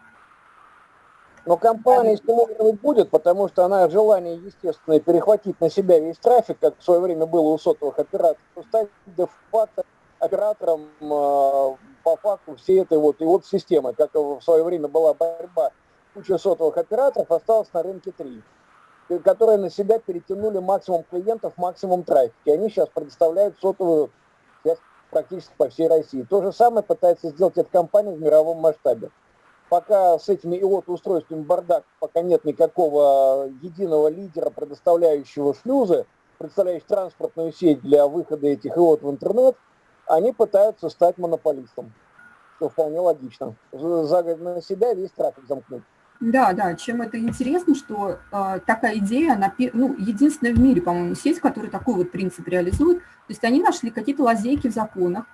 Но компания стимулировать будет, потому что она желание, естественно, перехватить на себя весь трафик, как в свое время было у сотовых операторов, стать де-факто оператором э, по факту всей этой вот и вот системы, как в свое время была борьба куча сотовых операторов, осталось на рынке три, которые на себя перетянули максимум клиентов, максимум трафика. Они сейчас предоставляют сотовую связь практически по всей России. То же самое пытается сделать эта компания в мировом масштабе пока с этими IOT-устройствами бардак, пока нет никакого единого лидера, предоставляющего шлюзы, представляющих транспортную сеть для выхода этих IOT в интернет, они пытаются стать монополистом, что вполне логично. За, на себя весь трафик замкнуть. Да, да, чем это интересно, что э, такая идея, она ну, единственная в мире, по-моему, сеть, которая такой вот принцип реализует. То есть они нашли какие-то лазейки в законах,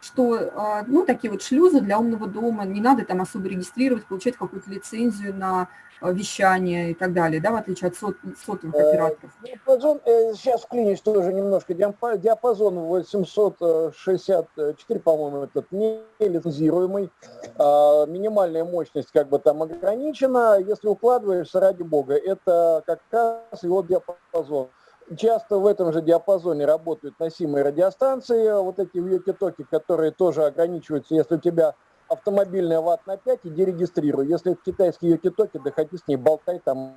что а, ну, такие вот шлюзы для умного дома, не надо там особо регистрировать, получать какую-то лицензию на а, вещание и так далее, да, в отличие от сот, сотовых э, операторов. Диапазон, э, сейчас вклинюсь тоже немножко, диапазон 864, по-моему, этот не лицензируемый, а, минимальная мощность как бы там ограничена, если укладываешься, ради бога, это как раз его диапазон. Часто в этом же диапазоне работают носимые радиостанции, вот эти вьюки-токи, которые тоже ограничиваются, если у тебя автомобильная ватт на 5, иди регистрируй. Если это китайские йоки-токи, да хоти с ней болтай, там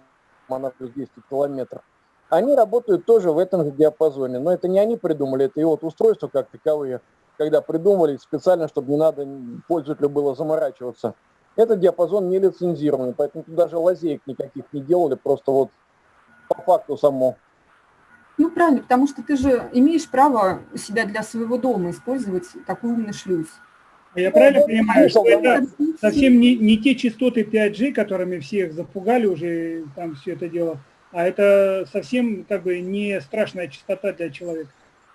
она плюс 200 километров. Они работают тоже в этом же диапазоне, но это не они придумали, это и вот устройства как таковые, когда придумывали специально, чтобы не надо пользователю было заморачиваться. Этот диапазон не лицензированный, поэтому тут даже лазеек никаких не делали, просто вот по факту само ну, правильно, потому что ты же имеешь право себя для своего дома использовать такой умный шлюз. А я правильно понимаю, что это совсем не, не те частоты 5G, которыми всех запугали уже там все это дело, а это совсем как бы не страшная частота для человека.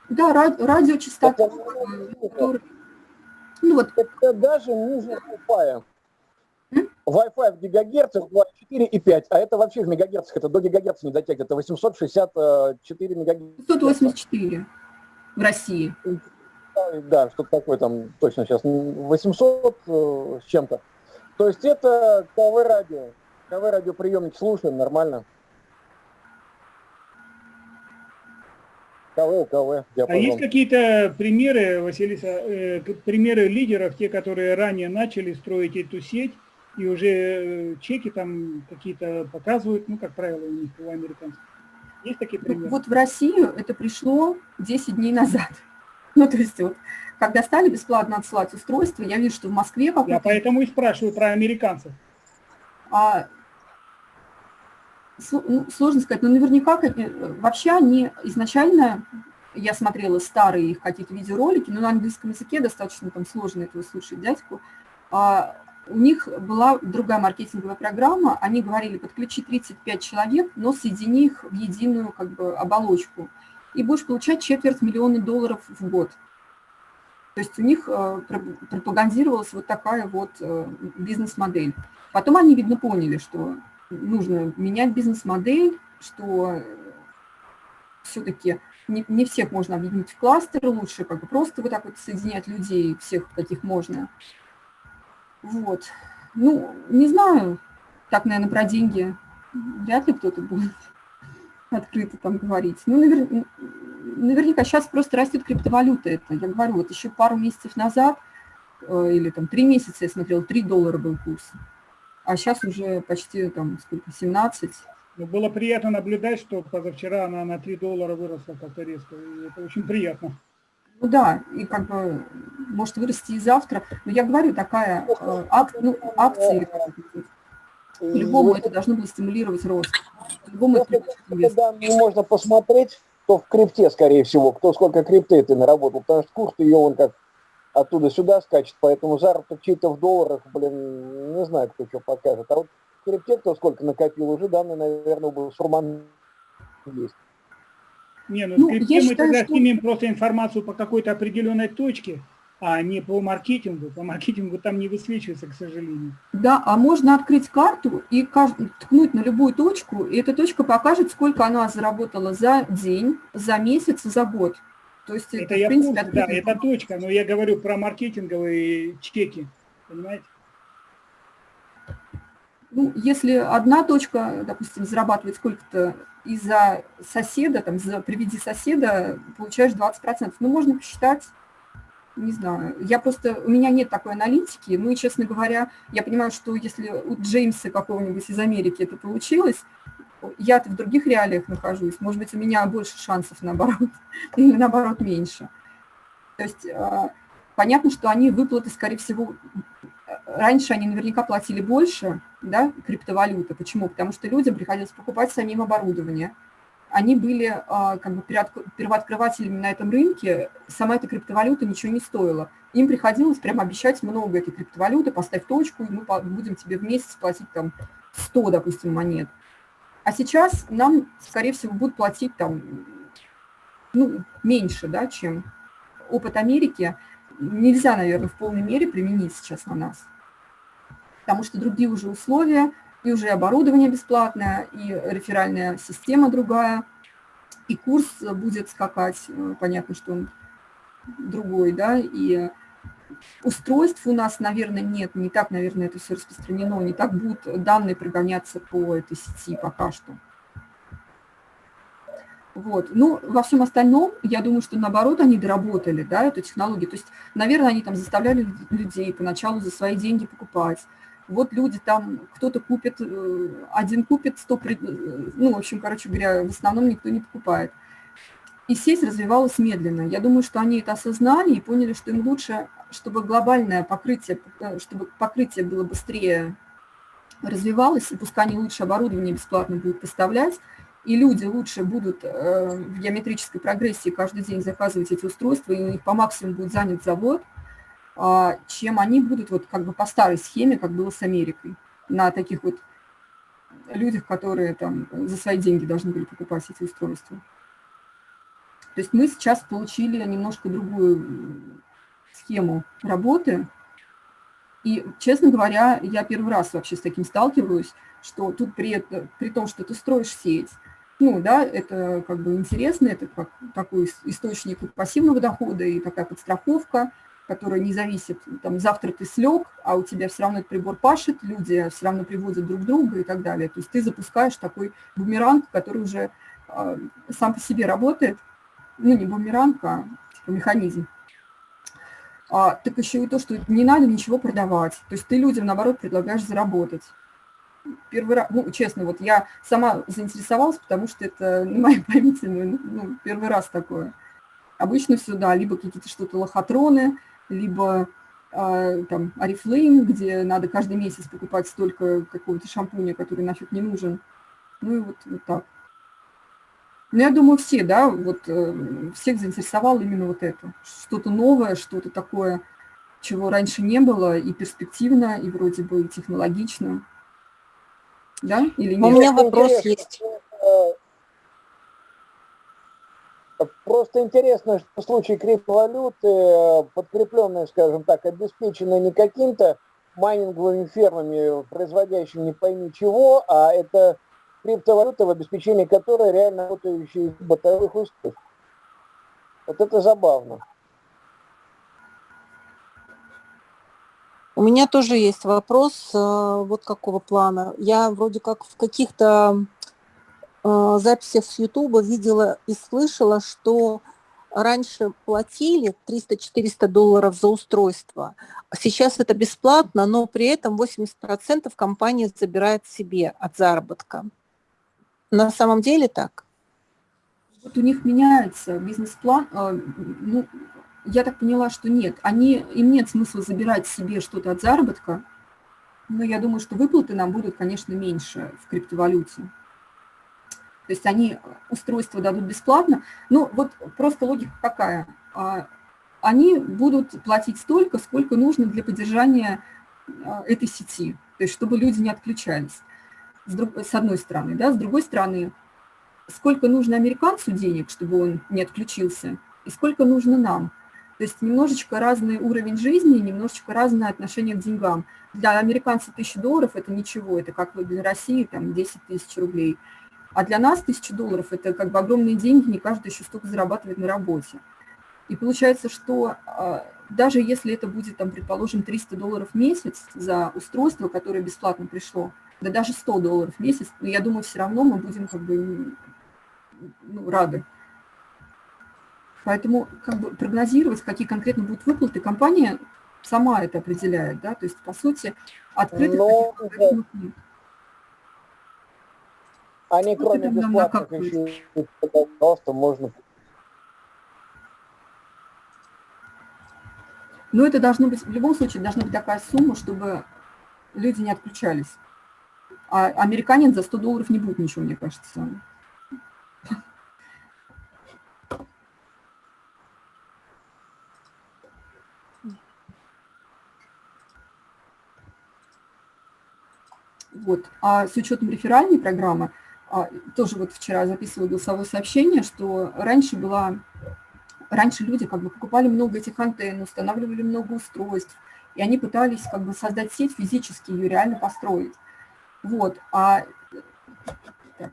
Да, радиочастота. Ну, вот. Это даже ниже тупая. Wi-Fi в гигагерцах 2,4 и 5, а это вообще в мегагерцах, это до гигагерца не дотягивает, это 864 мегагерца. 584 в России. Да, что-то такое там точно сейчас, 800 э, с чем-то. То есть это КВ-радио, КВ-радиоприемник слушаем, нормально. КВ, КВ. А есть какие-то примеры, Василиса, э, примеры лидеров, те, которые ранее начали строить эту сеть, и уже э, чеки там какие-то показывают, ну, как правило, у них, у американцев. Есть такие примеры? Вот в Россию это пришло 10 дней назад. Ну, то есть вот, когда стали бесплатно отсылать устройства, я вижу, что в Москве... Я поэтому и спрашиваю про американцев. А, ну, сложно сказать, но наверняка э, вообще они изначально я смотрела старые их какие-то видеоролики, но на английском языке достаточно там сложно этого слушать дядьку. А, у них была другая маркетинговая программа, они говорили, подключи 35 человек, но соедини их в единую как бы оболочку, и будешь получать четверть миллиона долларов в год. То есть у них э, пропагандировалась вот такая вот э, бизнес-модель. Потом они, видно, поняли, что нужно менять бизнес-модель, что все-таки не, всех можно объединить в кластеры, лучше как бы просто вот так вот соединять людей, всех, каких можно. Вот. Ну, не знаю, так, наверное, про деньги вряд ли кто-то будет открыто там говорить. Ну, навер... наверняка сейчас просто растет криптовалюта это. Я говорю, вот еще пару месяцев назад, э, или там три месяца я смотрел, 3 доллара был курс. А сейчас уже почти там сколько, 17. Ну, было приятно наблюдать, что позавчера она на 3 доллара выросла как-то резко. И это очень приятно. Ну да, и как бы может вырасти и завтра. Но я говорю, такая э, ак, ну, акция, любому это должно было стимулировать рост. Любому это данные можно посмотреть, то в крипте, скорее всего, кто сколько крипты ты наработал, потому что курс ее он как оттуда сюда скачет, поэтому заработок чьи-то в долларах, блин, не знаю, кто что покажет. А вот в крипте кто сколько накопил, уже данные, наверное, был Сурман есть. Не, ну, ну крипте мы считаю, тогда что... снимем просто информацию по какой-то определенной точке, а не по маркетингу. По маркетингу там не высвечивается, к сожалению. Да, а можно открыть карту и ткнуть на любую точку, и эта точка покажет, сколько она заработала за день, за месяц, за год. То есть это, это я в принципе, курсе, да, это точка, но я говорю про маркетинговые чеки, понимаете? Ну, если одна точка, допустим, зарабатывает сколько-то из-за соседа, там, за приведи соседа, получаешь 20%. Ну, можно посчитать, не знаю. Я просто, у меня нет такой аналитики, ну и, честно говоря, я понимаю, что если у Джеймса какого-нибудь из Америки это получилось, я-то в других реалиях нахожусь, может быть, у меня больше шансов наоборот, или наоборот меньше. То есть а, понятно, что они выплаты, скорее всего, раньше они наверняка платили больше, да, криптовалюты. Почему? Потому что людям приходилось покупать самим оборудование. Они были а, как бы первооткрывателями на этом рынке, сама эта криптовалюта ничего не стоила. Им приходилось прямо обещать много этой криптовалюты, поставь точку, и мы будем тебе в месяц платить там 100, допустим, монет. А сейчас нам, скорее всего, будут платить там ну, меньше, да, чем опыт Америки нельзя, наверное, в полной мере применить сейчас на нас. Потому что другие уже условия, и уже оборудование бесплатное, и реферальная система другая, и курс будет скакать, э, понятно, что он другой, да, и устройств у нас, наверное, нет, не так, наверное, это все распространено, не так будут данные прогоняться по этой сети пока что. Вот. Ну, во всем остальном, я думаю, что наоборот они доработали, да, эту технологию. То есть, наверное, они там заставляли людей поначалу за свои деньги покупать. Вот люди там, кто-то купит, э, один купит, сто, э, ну, в общем, короче говоря, в основном никто не покупает. И сеть развивалась медленно. Я думаю, что они это осознали и поняли, что им лучше, чтобы глобальное покрытие, э, чтобы покрытие было быстрее развивалось, и пускай они лучше оборудование бесплатно будут поставлять, и люди лучше будут э, в геометрической прогрессии каждый день заказывать эти устройства, и у них по максимуму будет занят завод, а, чем они будут вот как бы по старой схеме, как было с Америкой, на таких вот людях, которые там за свои деньги должны были покупать эти устройства. То есть мы сейчас получили немножко другую схему работы, и, честно говоря, я первый раз вообще с таким сталкиваюсь, что тут при, при том, что ты строишь сеть, ну, да, это как бы интересно, это как такой источник пассивного дохода и такая подстраховка, которая не зависит, там, завтра ты слег, а у тебя все равно этот прибор пашет, люди все равно приводят друг друга и так далее. То есть ты запускаешь такой бумеранг, который уже э, сам по себе работает, ну, не бумеранг, а типа механизм. А, так еще и то, что не надо ничего продавать. То есть ты людям, наоборот, предлагаешь заработать первый раз, ну, честно, вот я сама заинтересовалась, потому что это на моей памяти ну, ну, первый раз такое. Обычно все, да, либо какие-то что-то лохотроны, либо э, там Арифлейм, где надо каждый месяц покупать столько какого-то шампуня, который нафиг не нужен. Ну и вот, вот так. Ну, я думаю, все, да, вот э, всех заинтересовало именно вот это. Что-то новое, что-то такое, чего раньше не было, и перспективно, и вроде бы технологично. Да? Или нет? У меня вопрос есть. Просто интересно, что в случае криптовалюты, э, подкрепленные, скажем так, обеспечены не каким-то майнинговыми фермами, производящими не пойми чего, а это криптовалюта, в обеспечении которой реально работающие бытовых устройств. Вот это забавно. У меня тоже есть вопрос э, вот какого плана. Я вроде как в каких-то э, записях с Ютуба видела и слышала, что раньше платили 300-400 долларов за устройство, а сейчас это бесплатно, но при этом 80% компания забирает себе от заработка. На самом деле так? Вот у них меняется бизнес-план. А, ну, я так поняла, что нет. Они, им нет смысла забирать себе что-то от заработка, но я думаю, что выплаты нам будут, конечно, меньше в криптовалюте. То есть они устройство дадут бесплатно. Ну, вот просто логика какая. А, они будут платить столько, сколько нужно для поддержания а, этой сети, то есть чтобы люди не отключались, с, друг, с одной стороны. Да? С другой стороны, сколько нужно американцу денег, чтобы он не отключился, и сколько нужно нам. То есть немножечко разный уровень жизни, немножечко разное отношение к деньгам. Для американцев тысяча долларов – это ничего, это как для России там 10 тысяч рублей – а для нас тысяча долларов – это как бы огромные деньги, не каждый еще столько зарабатывает на работе. И получается, что а, даже если это будет, там, предположим, 300 долларов в месяц за устройство, которое бесплатно пришло, да даже 100 долларов в месяц, но я думаю, все равно мы будем как бы ну, рады. Поэтому как бы прогнозировать, какие конкретно будут выплаты, компания сама это определяет, да, то есть, по сути, открытых но, да. нет. Они кроме бесплатных еще просто можно... Но это должно быть, в любом случае, должна быть такая сумма, чтобы люди не отключались. А американин за 100 долларов не будет ничего, мне кажется. Вот. А с учетом реферальной программы, а, тоже вот вчера записывала голосовое сообщение, что раньше была, раньше люди как бы покупали много этих антенн, устанавливали много устройств, и они пытались как бы создать сеть физически, ее реально построить. Вот, а, так,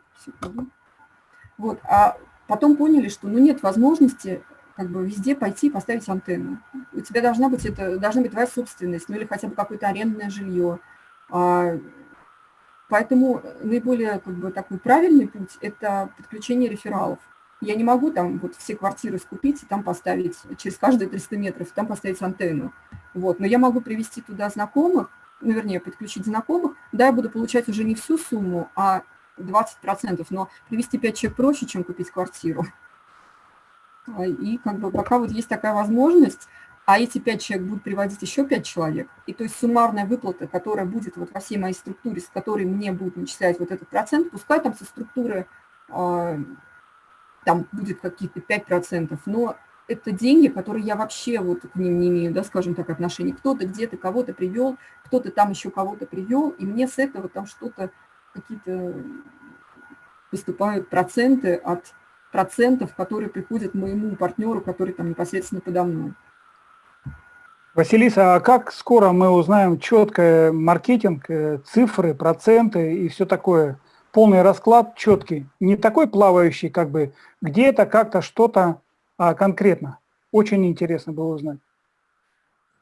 вот, а потом поняли, что ну, нет возможности как бы везде пойти и поставить антенну. У тебя должна быть, это, должна быть твоя собственность, ну или хотя бы какое-то арендное жилье, а, Поэтому наиболее как бы, такой правильный путь – это подключение рефералов. Я не могу там вот все квартиры скупить и там поставить, через каждые 300 метров, там поставить антенну. Вот. Но я могу привести туда знакомых, ну, вернее, подключить знакомых. Да, я буду получать уже не всю сумму, а 20%, но привести 5 человек проще, чем купить квартиру. И как бы пока вот есть такая возможность, а эти пять человек будут приводить еще пять человек, и то есть суммарная выплата, которая будет вот во всей моей структуре, с которой мне будут начислять вот этот процент, пускай там со структуры э, там будет какие-то 5%, но это деньги, которые я вообще вот к ним не имею, да, скажем так, отношения. Кто-то где-то кого-то привел, кто-то там еще кого-то привел, и мне с этого там что-то, какие-то поступают проценты от процентов, которые приходят моему партнеру, который там непосредственно подо мной. Василиса, а как скоро мы узнаем четко маркетинг, э, цифры, проценты и все такое? Полный расклад четкий, не такой плавающий, как бы где-то, как-то, что-то, а конкретно. Очень интересно было узнать.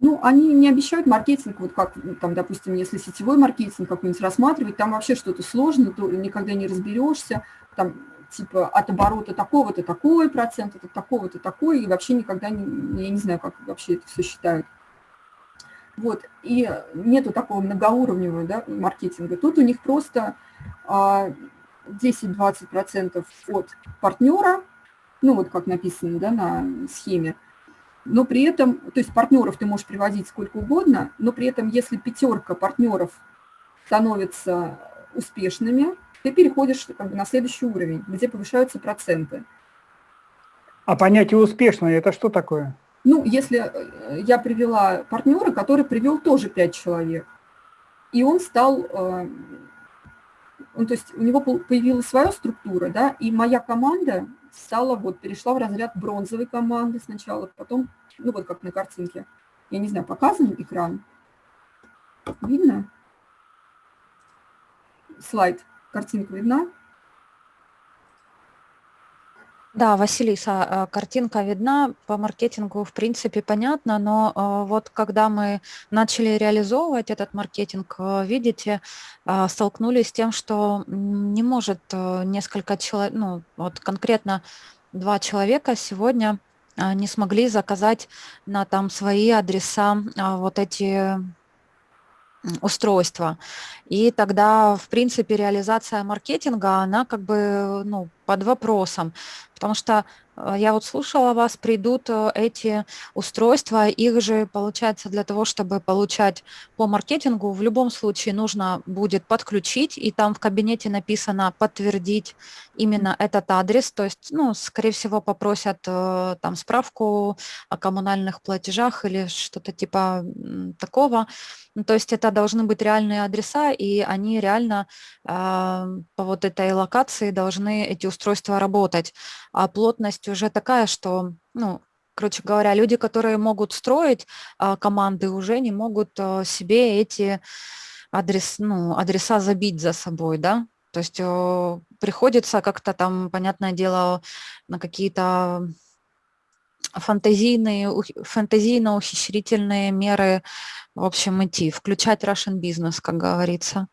Ну, они не обещают маркетинг, вот как, там, допустим, если сетевой маркетинг какой-нибудь рассматривать, там вообще что-то сложно, то никогда не разберешься, там, типа, от оборота такого-то такой процент, от такого-то такой, и вообще никогда не, я не знаю, как вообще это все считают. Вот, и нету такого многоуровневого да, маркетинга. Тут у них просто 10-20% а, от партнера, ну вот как написано да, на схеме, но при этом, то есть партнеров ты можешь приводить сколько угодно, но при этом, если пятерка партнеров становится успешными, ты переходишь как бы, на следующий уровень, где повышаются проценты. А понятие успешное это что такое? Ну, если э, я привела партнера, который привел тоже 5 человек, и он стал, э, он, то есть у него появилась своя структура, да, и моя команда стала, вот, перешла в разряд бронзовой команды сначала, потом, ну, вот как на картинке. Я не знаю, показан экран? Видно? Слайд, картинка видна? Да, Василиса, э, картинка видна, по маркетингу в принципе понятно, но э, вот когда мы начали реализовывать этот маркетинг, э, видите, столкнулись с тем, что не может несколько человек, ну вот конкретно два человека сегодня не смогли заказать на там свои адреса вот эти устройства. И тогда, в принципе, реализация маркетинга, она как бы ну, под вопросом, потому что Э, я вот слушала вас, придут э, эти устройства, их же, получается, для того, чтобы получать по маркетингу, в любом случае нужно будет подключить, и там в кабинете написано подтвердить именно этот адрес, то есть, ну, скорее всего, попросят э, там справку о коммунальных платежах или что-то типа такого, ну, то есть это должны быть реальные адреса, и они реально по вот этой локации должны эти устройства работать, а плотность уже такая, что, ну, короче говоря, люди, которые могут строить а, команды, уже не могут а, себе эти адрес, ну, адреса забить за собой, да, то есть а, приходится как-то там, понятное дело, на какие-то фантазийные, фантазийно-ухищрительные меры, в общем, идти, включать Russian бизнес, как говорится.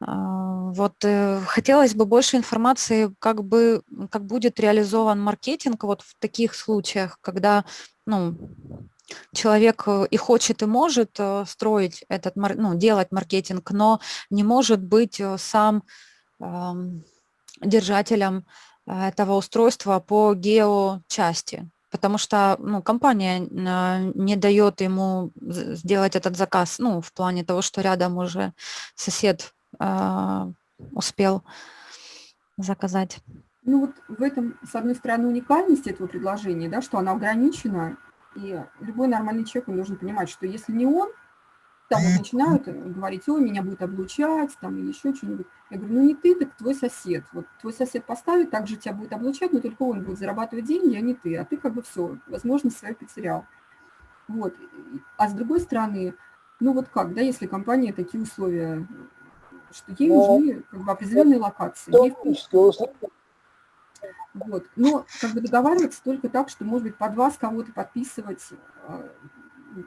А, вот э, хотелось бы больше информации, как бы, как будет реализован маркетинг вот в таких случаях, когда, ну, человек э, и хочет, и может э, строить этот, ну, делать маркетинг, но не может быть сам держателем этого устройства по геочасти, потому что ну, компания не дает ему сделать этот заказ, ну, в плане того, что рядом уже сосед а, успел заказать. Ну вот в этом, с одной стороны, уникальность этого предложения, да, что она ограничена, и любой нормальный человек он должен понимать, что если не он, там вот начинают говорить, ой, меня будет облучать, там, или еще что-нибудь. Я говорю, ну не ты, так твой сосед. Вот твой сосед поставит, также тебя будет облучать, но только он будет зарабатывать деньги, а не ты. А ты как бы все, возможность свою потерял. Вот. А с другой стороны, ну вот как, да, если компания такие условия что ей нужны как бы, определенные локации. Вот. Но как бы договариваться только так, что, может быть, под вас кого-то подписывать, а,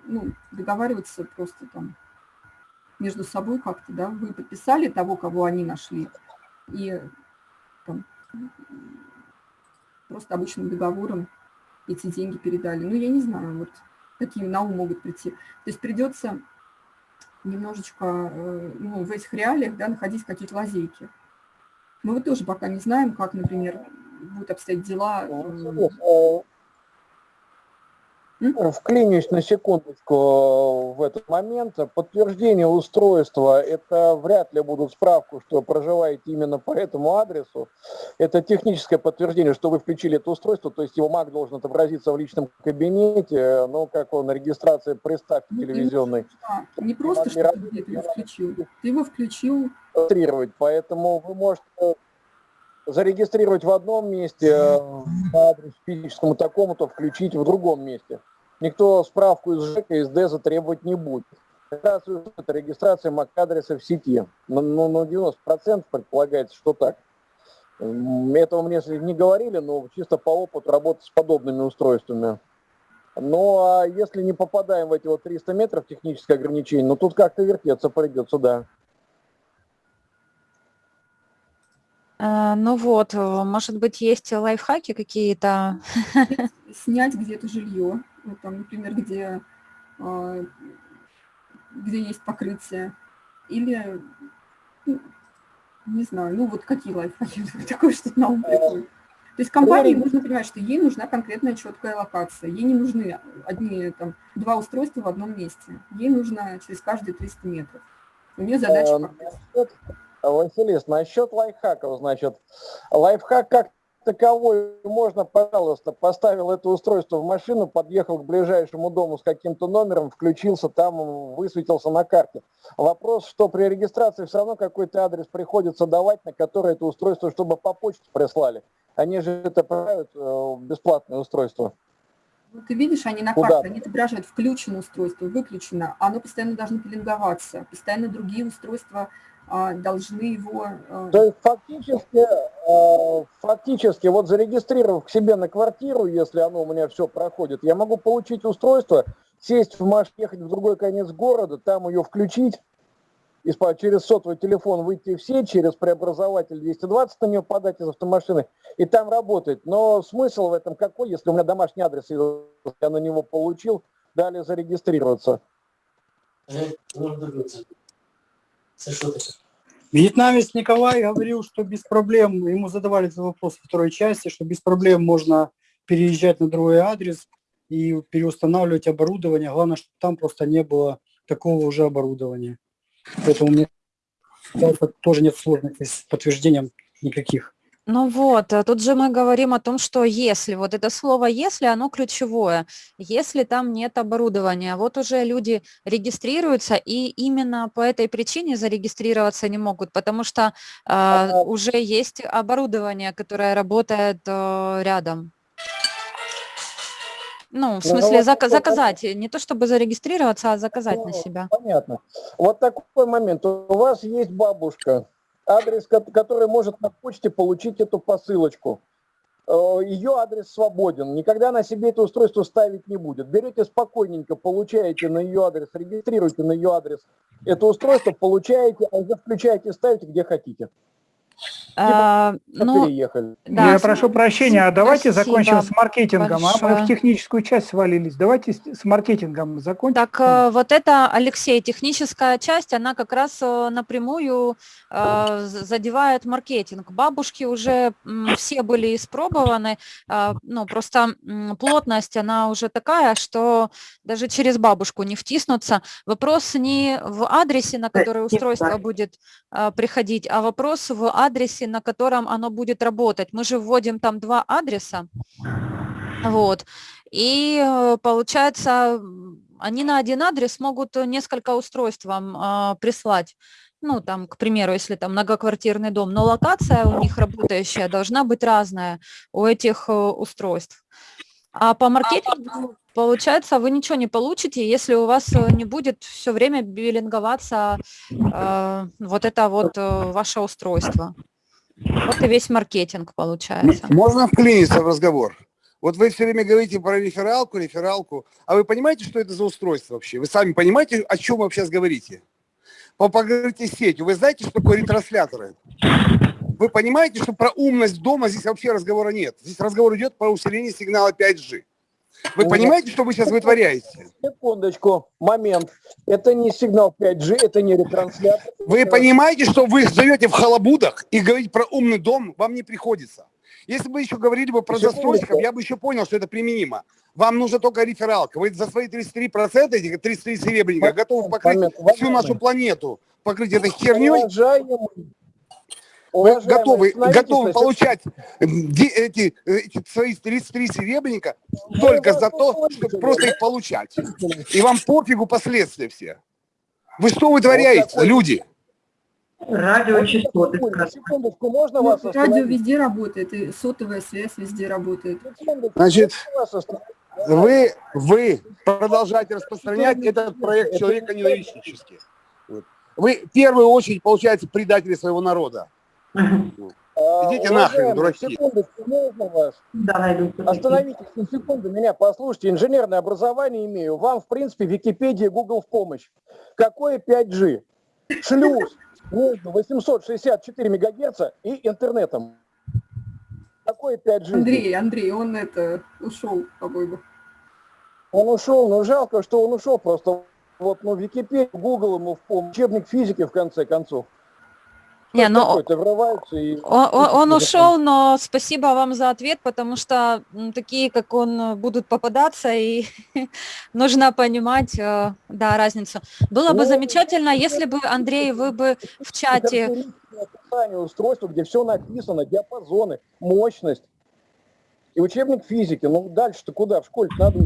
ну, договариваться просто там между собой как-то, да, вы подписали того, кого они нашли, и там, просто обычным договором эти деньги передали. Ну, я не знаю, вот какие на ум могут прийти. То есть придется немножечко э, ну, в этих реалиях да, находить какие-то лазейки. Мы вот тоже пока не знаем, как, например, будут обстоять дела. Э, Вклинюсь на секундочку э, в этот момент. Подтверждение устройства – это вряд ли будут справку, что проживаете именно по этому адресу. Это техническое подтверждение, что вы включили это устройство, то есть его МАК должен отобразиться в личном кабинете, ну, как он, регистрация приставки ну, телевизионной. Не, просто, что ты его включил, ты его включил. Поэтому вы можете зарегистрировать в одном месте э, по адресу физическому такому-то, включить в другом месте никто справку из ЖЭКа, из ДЭЗа требовать не будет. Это регистрация MAC-адреса в сети. Ну, ну, 90% предполагается, что так. Этого мне не говорили, но чисто по опыту работы с подобными устройствами. Ну, а если не попадаем в эти вот 300 метров техническое ограничение, ну, тут как-то вертеться придется, да. А, ну вот, может быть, есть лайфхаки какие-то? Снять где-то жилье ну, там, например, где, а, где есть покрытие, или, ну, не знаю, ну вот какие лайфхаки, такое что-то на ум приходит. То есть компании нужно понимать, что ей нужна конкретная четкая локация. Ей не нужны одни, там, два устройства в одном месте. Ей нужно через каждые 300 метров. У нее задача Василис, насчет лайфхаков, значит, лайфхак как таковой можно, пожалуйста, поставил это устройство в машину, подъехал к ближайшему дому с каким-то номером, включился там, высветился на карте. Вопрос, что при регистрации все равно какой-то адрес приходится давать, на который это устройство, чтобы по почте прислали. Они же это отправляют э, бесплатное устройство. Ну, ты видишь, они на карте, они отображают включено устройство, выключено. Оно постоянно должно пеленговаться. Постоянно другие устройства должны его... а, То есть фактически, э, фактически, вот зарегистрировав к себе на квартиру, если оно у меня все проходит, я могу получить устройство, сесть в машину, ехать в другой конец города, там ее включить, и через сотовый телефон выйти в сеть, через преобразователь 220 на нее подать из автомашины, и там работает. Но смысл в этом какой, если у меня домашний адрес, я на него получил, далее зарегистрироваться? Вьетнамец Николай говорил, что без проблем, ему задавали этот вопрос во второй части, что без проблем можно переезжать на другой адрес и переустанавливать оборудование. Главное, чтобы там просто не было такого уже оборудования. Поэтому мне тоже нет сложностей с подтверждением никаких. Ну вот, э, тут же мы говорим о том, что если, вот это слово если, оно ключевое, если там нет оборудования, вот уже люди регистрируются и именно по этой причине зарегистрироваться не могут, потому что а, уже есть оборудование, которое работает э, рядом. Ну, в Ну, смысле, вот зака- такой заказать, не то чтобы зарегистрироваться, а заказать на Ну, себя. Понятно. Вот такой момент. У вас есть бабушка, адрес, ко- который может на почте получить эту посылочку. Э, Ее адрес свободен. Никогда она себе это устройство ставить не будет. Берете спокойненько, получаете на ее адрес, регистрируете на ее адрес это устройство, получаете, а уже включаете, ставите где хотите. А, ну, Переехали. да, Я прошу прощения, а давайте спасибо закончим с маркетингом. А мы большое. в техническую часть свалились. Давайте с маркетингом закончим. Так э, вот это, Алексей, техническая часть, она как раз э, напрямую э, задевает маркетинг. Бабушки уже все были испробованы, ну просто плотность, она уже такая, что даже через бабушку не втиснуться. Вопрос не в адресе, на который устройство будет приходить, а вопрос в адресе, на котором оно будет работать. Мы же вводим там два адреса, вот, и э, получается, они на один адрес могут несколько устройств вам а, прислать. Ну, там, к примеру, если там многоквартирный дом, но локация у них работающая должна быть разная у этих э, устройств. А по маркетингу, получается, вы ничего не получите, если у вас э, не будет все время биллинговаться э, вот это вот э, ваше устройство. Вот и весь маркетинг получается. Можно вклиниться в разговор? Вот вы все время говорите про рефералку, рефералку. А вы понимаете, что это за устройство вообще? Вы сами понимаете, о чем вы сейчас говорите? По покрытию сетью. Вы знаете, что такое ретрансляторы? Вы понимаете, что про умность дома здесь вообще разговора нет? Здесь разговор идет про усиление сигнала 5G. Вы понимаете, что вы сейчас вытворяете? Секундочку, момент. Это не сигнал 5G, это не ретранслятор. Вы понимаете, что вы живете в халабудах и говорить про умный дом вам не приходится. Если бы еще говорили бы про застройщиков, я бы еще понял, что это применимо. Вам нужна только рефералка. Вы за свои 33%, этих 33 серебряника, готовы покрыть всю нашу планету, покрыть этой херней. Уважаемый, готовы, готовы получать де- эти, эти свои 33 серебряника Вы только вас за то, услышали, чтобы просто их получать. И вам пофигу последствия все. Вы что вытворяете, такой- люди? Радиочастоты, Секундочку, можно Ну, вас радио везде работает, и сотовая связь везде работает. Секундочку, Значит? Вы, вы продолжаете распространять этот проект человека ненавистнический. Вот. Вы в первую очередь, получается, предатели своего народа. А, Идите нахрен, уважаемый, дураки. Секундочку, можно вас? Да, найду. Остановитесь на секунду, меня послушайте. Инженерное образование имею. Вам, в принципе, Википедия, Google в помощь. Какое 5G? Шлюз между 864 мегагерца и интернетом. Какое 5G? Андрей, Андрей, он это ушел, по-моему. Он ушел, но жалко, что он ушел просто. Вот, ну, Википедия, Google ему в помощь. Учебник физики, в конце концов. Не, ну, Какой-то врываются и... Он, он- он ушел, но спасибо вам за ответ, потому что такие, как он, будут попадаться, и нужно понимать, э, да, разницу. Было бы Ну, замечательно, если бы, Андрей, вы бы в чате, описание устройства, где все написано, диапазоны, мощность. И учебник физики. Ну дальше-то куда? В школе надо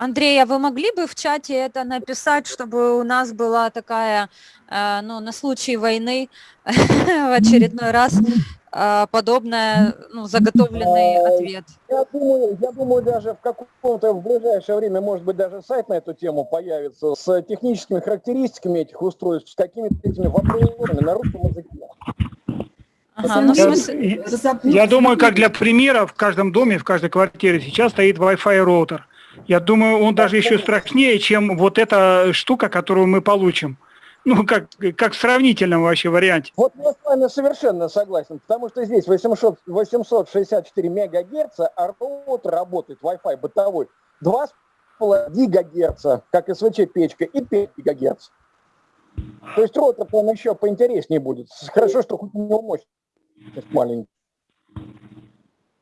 Андрей, а вы могли бы в чате это написать, чтобы у нас была такая, э, ну, на случай войны в очередной раз э, подобная, ну, заготовленный ответ? Я думаю, я думаю, даже в каком-то в ближайшее время, может быть, даже сайт на эту тему появится с техническими характеристиками этих устройств, с какими-то этими вопросами на русском языке. Ага, ну, Я, я думаю, как для примера, в каждом доме, в каждой квартире сейчас стоит Wi-Fi роутер. Я думаю, он даже еще страшнее, чем вот эта штука, которую мы получим. Ну, как, как в сравнительном вообще варианте. Вот я с вами совершенно согласен, потому что здесь 800, 864 мегагерца, а роутер работает Wi-Fi бытовой 2,5 гигагерца, как СВЧ-печка, и 5 гигагерц. То есть роутер он еще поинтереснее будет. Хорошо, что хоть у него мощность маленькая.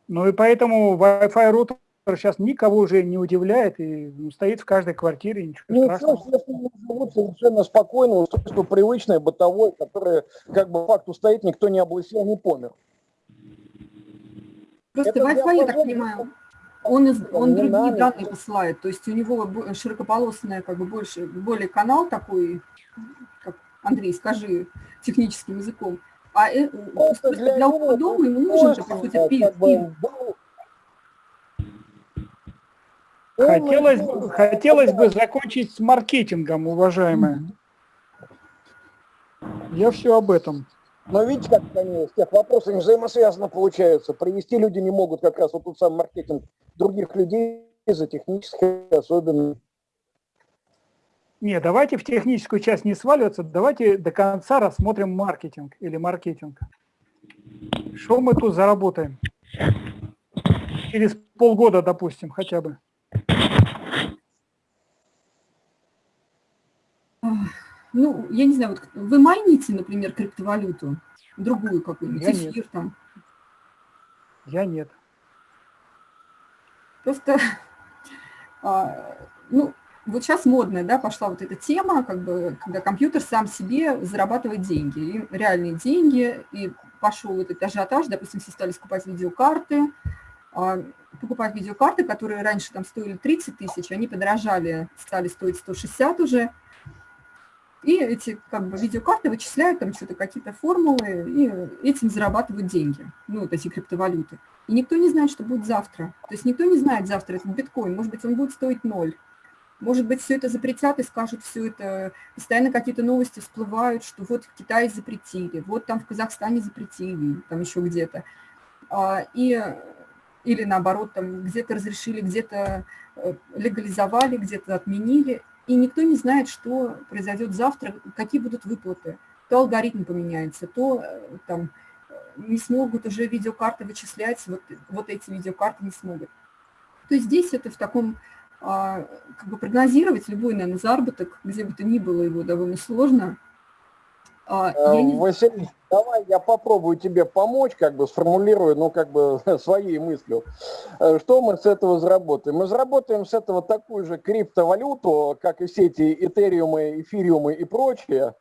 Ну и поэтому Wi-Fi роутер сейчас никого уже не удивляет и ну, стоит в каждой квартире, ничего Ну, страшного. все, естественно, живут совершенно спокойно, устройство привычное, бытовое, которое, как бы, факту стоит, никто не облысел, не помер. Просто Wi-Fi, я так понимаю, он, из, он другие надо. данные посылает, то есть у него широкополосная, как бы больше, более канал такой, как Андрей, скажи техническим языком, а э, устройство для для дома ему нужен, по сути, как Хотелось, хотелось бы закончить с маркетингом, уважаемые. Я все об этом. Но видите, как они с тех вопросов взаимосвязаны получаются. Привести люди не могут как раз вот тот самый маркетинг других людей за технической особенности. Не, давайте в техническую часть не сваливаться, давайте до конца рассмотрим маркетинг или маркетинг. Что мы тут заработаем? Через полгода, допустим, хотя бы. Ну, я не знаю, вот вы майните, например, криптовалюту, другую какую-нибудь, Я нет. эфир там, Я нет. Просто, а, ну, вот сейчас модная, да, пошла вот эта тема, как бы, когда компьютер сам себе зарабатывает деньги, и реальные деньги, и пошел вот этот ажиотаж, допустим, все стали скупать видеокарты, а, покупать видеокарты, которые раньше там стоили 30 тысяч, они подорожали, стали стоить 160 уже, и эти как бы видеокарты вычисляют там что-то, какие-то формулы, и этим зарабатывают деньги, ну, вот эти криптовалюты. И никто не знает, что будет завтра. То есть никто не знает завтра этот биткоин. Может быть, он будет стоить ноль. Может быть, все это запретят и скажут все это. Постоянно какие-то новости всплывают, что вот в Китае запретили, вот там в Казахстане запретили, там еще где-то. А, И, или наоборот, там где-то разрешили, где-то э, легализовали, где-то отменили. И никто не знает, что произойдет завтра, какие будут выплаты. То алгоритм поменяется, то э, там э, не смогут уже видеокарты вычислять, вот, вот эти видеокарты не смогут. То есть здесь это в таком, а, как бы прогнозировать любой, наверное, заработок, где бы то ни было его, довольно сложно. А, я не- Э, Василий, давай я попробую тебе помочь, как бы сформулирую, ну, как бы своей мыслью. Э, Что мы с этого заработаем? Мы заработаем с этого такую же криптовалюту, как и все эти этериумы, эфириумы и прочее.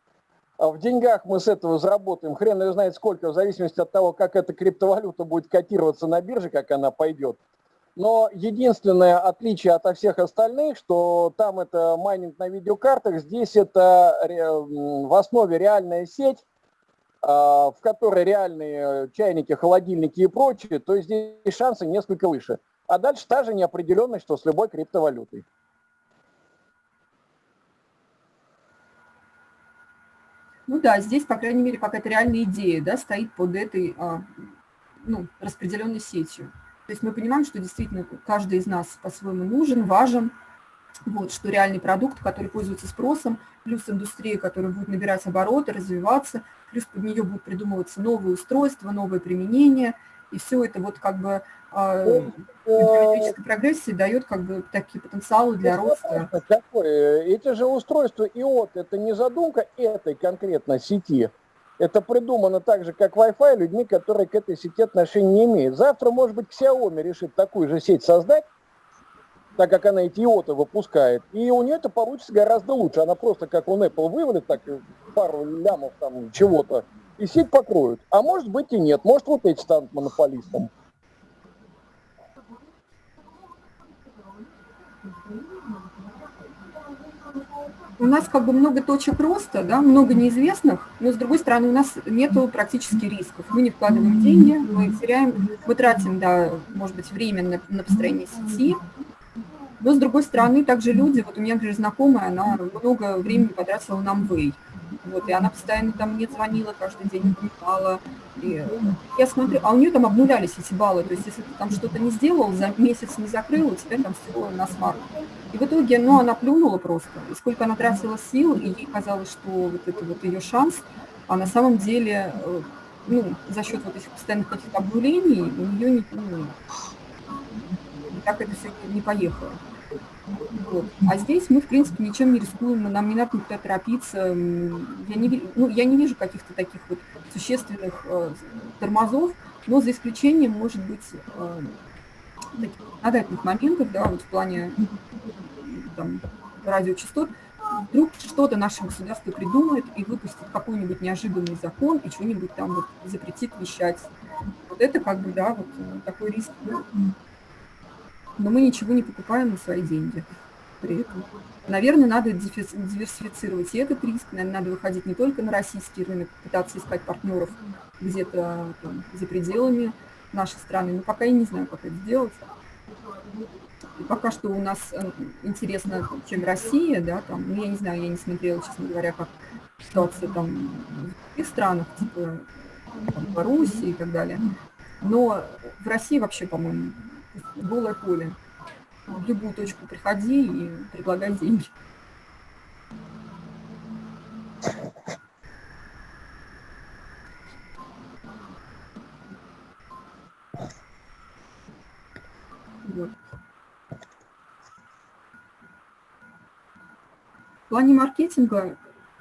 А в деньгах мы с этого заработаем хрен ее знает сколько, в зависимости от того, как эта криптовалюта будет котироваться на бирже, как она пойдет. Но единственное отличие от всех остальных, что там это майнинг на видеокартах, здесь это м, в основе реальная сеть, а, в которой реальные чайники, холодильники и прочее, то есть здесь шансы несколько выше. А дальше та же неопределенность, что с любой криптовалютой. Ну да, здесь, по крайней мере, какая-то реальная идея да, стоит под этой а, ну, распределенной сетью. То есть мы понимаем, что действительно каждый из нас по-своему нужен, важен, вот, что реальный продукт, который пользуется спросом, плюс индустрия, которая будет набирать обороты, развиваться, плюс под нее будут придумываться новые устройства, новые применения, и все это вот как бы а, Ну, геометрической прогрессии дает как бы такие потенциалы для роста. Вопрос Какой? Эти же устройства ИОТ, это не задумка этой конкретно сети. Это придумано так же, как Wi-Fi, людьми, которые к этой сети отношения не имеют. Завтра, может быть, Xiaomi решит такую же сеть создать, так как она эти иоты выпускает, и у нее это получится гораздо лучше. Она просто, как у Apple, вывалит так пару лямов там чего-то, и сеть покроют. А может быть и нет. Может вот эти станут монополистом. У нас как бы много точек роста, да, много неизвестных, но с другой стороны у нас нет практически рисков. Мы не вкладываем деньги, мы теряем, мы тратим, да, может быть, время на, на построение сети, но с другой стороны также люди, вот у меня, например, знакомая, она много времени потратила на Amway. Вот, и она постоянно там мне звонила, каждый день помогала. И я смотрю, а у нее там обнулялись эти баллы. То есть, если ты там что-то не сделал, за месяц не закрыл, у тебя там все на смарт. И в итоге, ну, она плюнула просто. И сколько она тратила сил, и ей казалось, что вот это вот ее шанс, а на самом деле, э, ну, за счет вот этих постоянных каких-то обнулений у нее не, ну, так это все не поехало. Вот. А здесь мы, в принципе, ничем не рискуем, нам не надо никуда торопиться. Я не, ну, я не вижу каких-то таких вот существенных э, тормозов, но за исключением, может быть, э, таких законодательных моментов, да, вот в плане там, радиочастот, вдруг что-то наше государство придумает и выпустит какой-нибудь неожиданный закон и что-нибудь там вот запретит вещать. Вот это как бы, да, вот э, такой риск. Но мы ничего не покупаем на свои деньги при этом. Наверное, надо диверсифицировать и этот риск, наверное, надо выходить не только на российский рынок, пытаться искать партнеров где-то за пределами нашей страны, но пока я не знаю, как это сделать. Пока что у нас э, интересно, чем Россия, да, там, ну, я не знаю, я не смотрела, честно говоря, как ситуация там в других странах, типа там, Беларуси и так далее. Но в России вообще, по-моему, голое поле. В любую точку приходи и предлагай деньги. Вот. В плане маркетинга,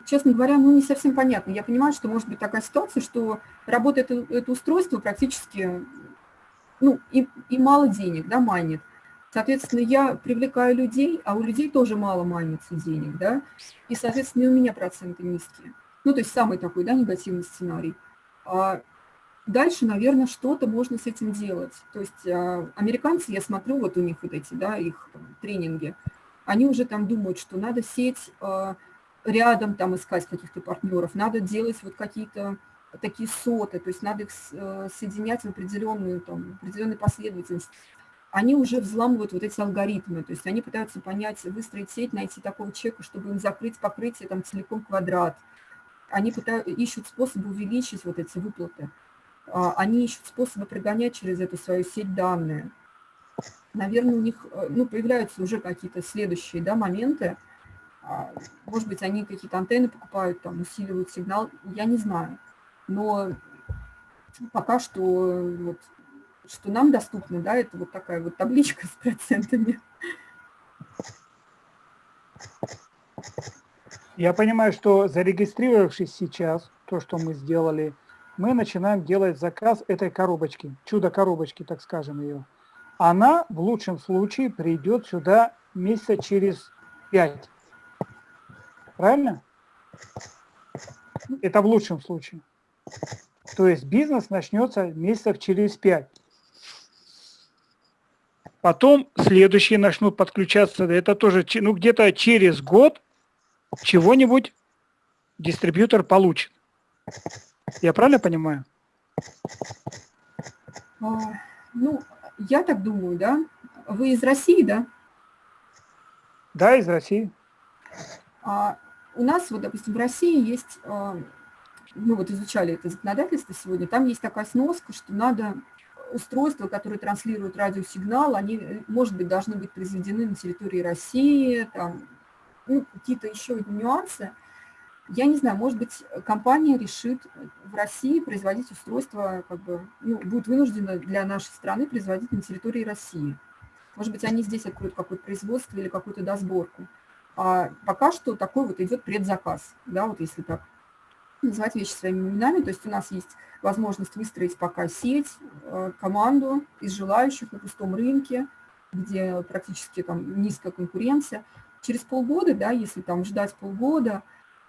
честно говоря, ну не совсем понятно. Я понимаю, что может быть такая ситуация, что работает это устройство практически ну, и, и мало денег, да, манит. Соответственно, я привлекаю людей, а у людей тоже мало манится денег, да, и, соответственно, и у меня проценты низкие. Ну, то есть самый такой, да, негативный сценарий. А дальше, наверное, что-то можно с этим делать. То есть а, американцы, я смотрю, вот у них вот эти, да, их там, тренинги, они уже там думают, что надо сеть а, рядом там искать каких-то партнеров, надо делать вот какие-то такие соты, то есть надо их э, соединять в определенную, там, определенной последовательности, они уже взламывают вот эти алгоритмы, то есть они пытаются понять, выстроить сеть, найти такого человека, чтобы им закрыть покрытие там целиком квадрат. Они пытают, ищут способы увеличить вот эти выплаты. А, они ищут способы прогонять через эту свою сеть данные. Наверное, у них э, ну, появляются уже какие-то следующие да, моменты. А, может быть, они какие-то антенны покупают, там, усиливают сигнал, я не знаю но пока что вот, что нам доступно, да, это вот такая вот табличка с процентами. Я понимаю, что зарегистрировавшись сейчас, то, что мы сделали, мы начинаем делать заказ этой коробочки, чудо-коробочки, так скажем ее. Она в лучшем случае придет сюда месяца через пять. Правильно? Это в лучшем случае. То есть бизнес начнется месяцев через пять. Потом следующие начнут подключаться, это тоже ну, где-то через год чего-нибудь дистрибьютор получит. Я правильно понимаю? А, ну, я так думаю, да. Вы из России, да? Да, из России. А, у нас, вот, допустим, в России есть а, мы вот изучали это законодательство сегодня, там есть такая сноска, что надо устройства, которые транслируют радиосигнал, они, может быть, должны быть произведены на территории России, там, ну, какие-то еще нюансы. Я не знаю, может быть, компания решит в России производить устройство, как бы, ну, будет вынуждена для нашей страны производить на территории России. Может быть, они здесь откроют какое-то производство или какую-то досборку. А пока что такой вот идет предзаказ, да, вот если так называть вещи своими именами. То есть у нас есть возможность выстроить пока сеть, э, команду из желающих на пустом рынке, где практически там низкая конкуренция. Через полгода, да, если там ждать полгода,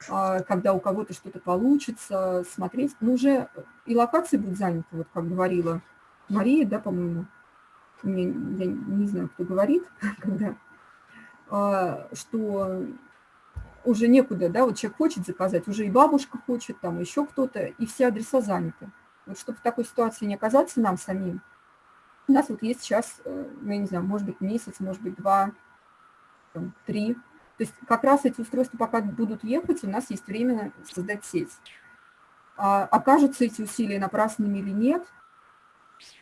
а, когда у кого-то что-то получится, смотреть. Но уже и локации будут заняты, вот как говорила Мария, да, по-моему, я не знаю, кто говорит, когда, а, что уже некуда, да, вот человек хочет заказать, уже и бабушка хочет, там еще кто-то, и все адреса заняты. Вот чтобы в такой ситуации не оказаться нам самим, у нас вот есть сейчас, э, ну, я не знаю, может быть, месяц, может быть, два, там, три. То есть как раз эти устройства пока будут ехать, у нас есть время создать сеть. А, окажутся эти усилия напрасными или нет,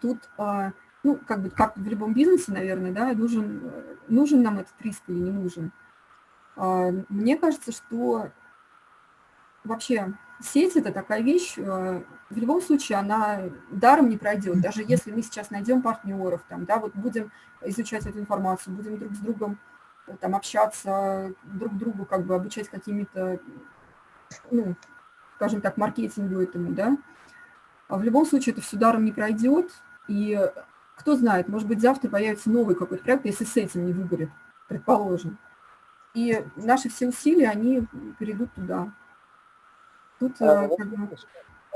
тут, а, ну, как бы, как в любом бизнесе, наверное, да, нужен, нужен нам этот риск или не нужен. А, мне кажется, что вообще сеть – это такая вещь, э, в любом случае она даром не пройдет. Даже если мы сейчас найдем партнеров, там, да, вот будем изучать эту информацию, будем друг с другом э, там, общаться, друг другу как бы обучать какими-то, ну, скажем так, маркетингу этому, да, а в любом случае это все даром не пройдет, и кто знает, может быть, завтра появится новый какой-то проект, если с этим не выгорит, предположим. И наши все усилия, они перейдут туда. Тут, а, как бы...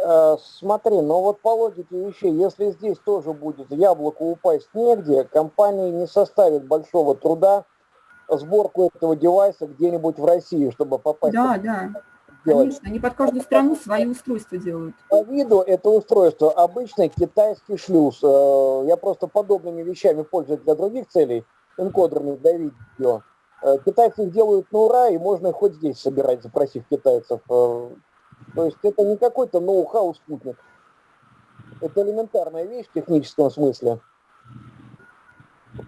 Э, смотри, но вот по логике вещей, если здесь тоже будет яблоко упасть негде, компании не составит большого труда сборку этого девайса где-нибудь в России, чтобы попасть. Да, да. Делать. Конечно, они под каждую страну свои устройства делают. По виду это устройство обычный китайский шлюз. Э, я просто подобными вещами пользуюсь для других целей, энкодерами для видео. Э, китайцы их делают на ура, и можно хоть здесь собирать, запросив китайцев. То есть это не какой-то ноу-хау спутник. Это элементарная вещь в техническом смысле.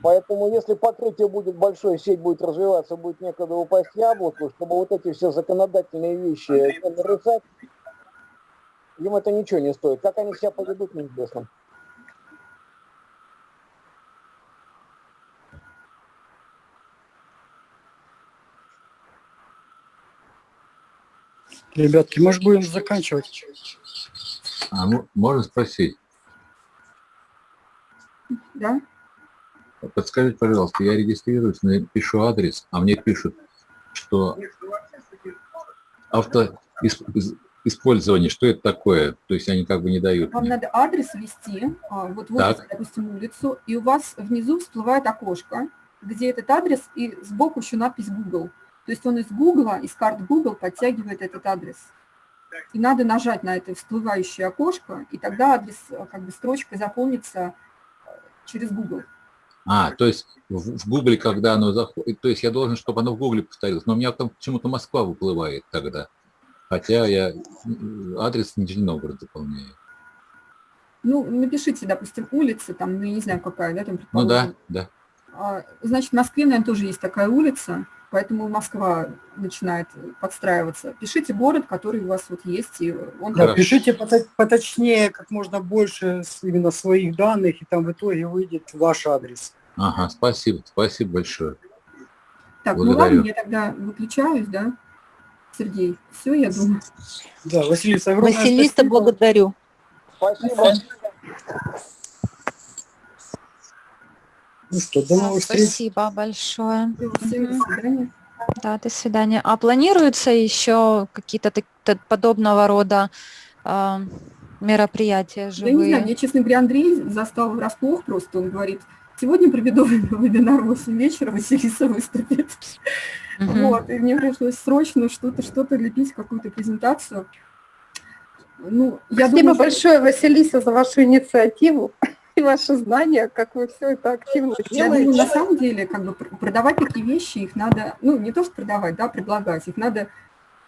Поэтому если покрытие будет большое, сеть будет развиваться, будет некогда упасть яблоку, чтобы вот эти все законодательные вещи нарушать, им это ничего не стоит. Как они себя поведут, неизвестно. Ребятки, может будем заканчивать? А, ну, можно спросить? Да. Подскажите, пожалуйста, я регистрируюсь, пишу адрес, а мне пишут, что авто использование, что это такое? То есть они как бы не дают. Вам мне. надо адрес ввести, а, вот вводите, допустим, улицу, и у вас внизу всплывает окошко, где этот адрес, и сбоку еще надпись Google. То есть он из Google, из карт Google подтягивает этот адрес. И надо нажать на это всплывающее окошко, и тогда адрес, э, как бы строчка заполнится э, через Google. А, то есть в, Google, когда оно заходит, то есть я должен, чтобы оно в Google повторилось, но у меня там почему-то Москва выплывает тогда, хотя я адрес Нижний Новгород заполняю. Ну, напишите, допустим, улица, там, ну, я не знаю, какая, да, там, Ну да, да. А, значит, в Москве, наверное, тоже есть такая улица, поэтому Москва начинает подстраиваться. Пишите город, который у вас вот есть. И он да, пишите поточнее, как можно больше именно своих данных, и там в итоге выйдет ваш адрес. Ага, спасибо, спасибо большое. Так, Благодарю. ну ладно, я тогда выключаюсь, да, Сергей? Все, я думаю. Да, Василиса, огромное Василиса, спасибо. благодарю. Спасибо. Ну что, до новых встреч. Спасибо большое. Да, до свидания. А планируются еще какие-то подобного рода э, мероприятия живые? Да не знаю, мне, честно говоря, Андрей застал врасплох просто. Он говорит, сегодня проведу вебинар в 8 вечера, Василиса выступит. Угу. Вот, и мне пришлось срочно что-то, что-то лепить, какую-то презентацию. Ну, я Спасибо думаю, большое, Василиса, за вашу инициативу и ваши знания, как вы все это активно делаете. Думаю, на самом деле, как бы продавать такие вещи, их надо, ну, не то, что продавать, да, предлагать, их надо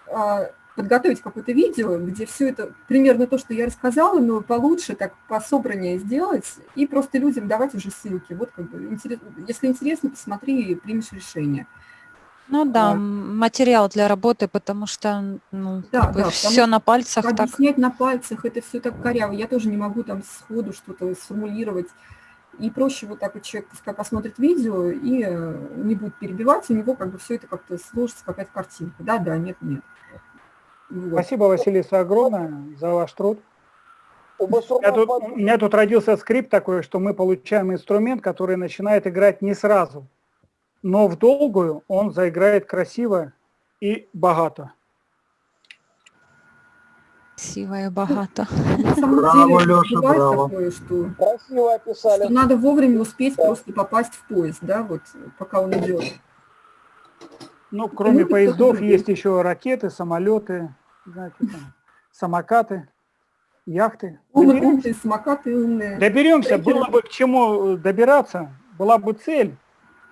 э, подготовить какое-то видео, где все это примерно то, что я рассказала, но получше, так пособраннее сделать, и просто людям давать уже ссылки. Вот как бы, интерес, если интересно, посмотри и примешь решение. Ну да, а, материал для работы, потому что ну, да, да, все на пальцах. Так. Объяснять на пальцах, это все так коряво. Я тоже не могу там сходу что-то сформулировать. И проще вот так вот человек пускай посмотрит видео и э, не будет перебивать, у него как бы все это как-то сложится, какая-то картинка. Да, да, нет, нет. Вот. Спасибо, Василиса, огромное за ваш труд. У меня, тут, у меня тут родился скрипт такой, что мы получаем инструмент, который начинает играть не сразу но в долгую он заиграет красиво и богато. красиво и богато. На самом Браво, деле бывает браво. такое, что, Красиво описали. что надо вовремя успеть просто попасть в поезд, да, вот пока он идет. Ну, кроме Ну, поездов, есть еще ракеты, самолеты, знаете, там, самокаты, яхты. Умные, Доберемся, умные самокаты умные. доберемся, было бы к чему э, добираться, была бы цель.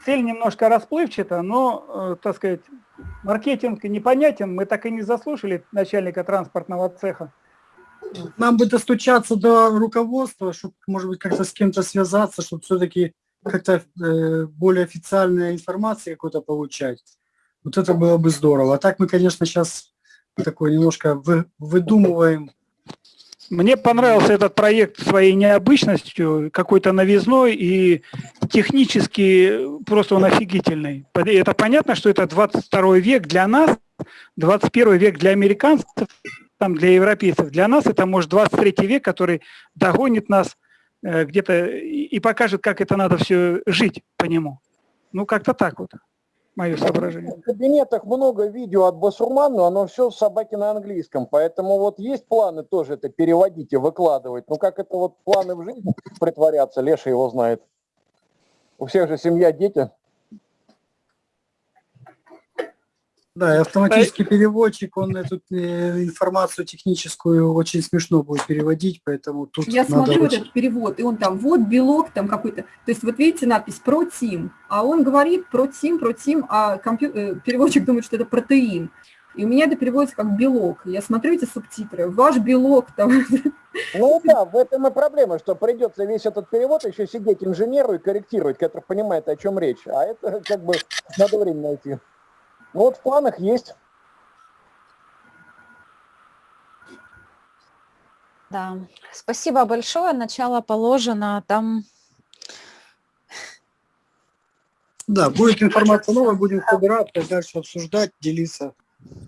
Цель немножко расплывчата, но, э, так сказать, маркетинг непонятен. Мы так и не заслушали начальника транспортного цеха. Нам бы достучаться до руководства, чтобы, может быть, как-то с кем-то связаться, чтобы все-таки как-то э, более официальная информация какой-то получать. Вот это было бы здорово. А так мы, конечно, сейчас такой немножко вы, выдумываем. Мне понравился этот проект своей необычностью, какой-то новизной и технически просто он офигительный. Это понятно, что это 22 век для нас, 21 век для американцев, там для европейцев. Для нас это может 23 век, который догонит нас э, где-то и и покажет, как это надо все жить по нему. Ну, как-то так вот, мое соображение. В кабинетах много видео от Басурман, но оно все собаки на английском. Поэтому вот есть планы тоже это переводить и выкладывать. Ну как это вот планы в жизнь притворяться, Леша его знает. У всех же семья, дети. Да, и автоматический переводчик, он эту э, информацию техническую очень смешно будет переводить, поэтому тут Я надо смотрю очень- этот перевод, и он там, вот белок там какой-то. То есть вот видите надпись «протим», а он говорит «протим», «протим», а компью- э, переводчик думает, что это протеин. И у меня это переводится как белок. Я смотрю эти субтитры, ваш белок там. Ну да, в этом и проблема, что придется весь этот перевод еще сидеть инженеру и корректировать, который понимает, о чем речь. А это как бы надо время найти. Ну вот в планах есть. Да, спасибо большое. Начало положено. Там Да, будет информация новая, будем собираться, дальше обсуждать, делиться.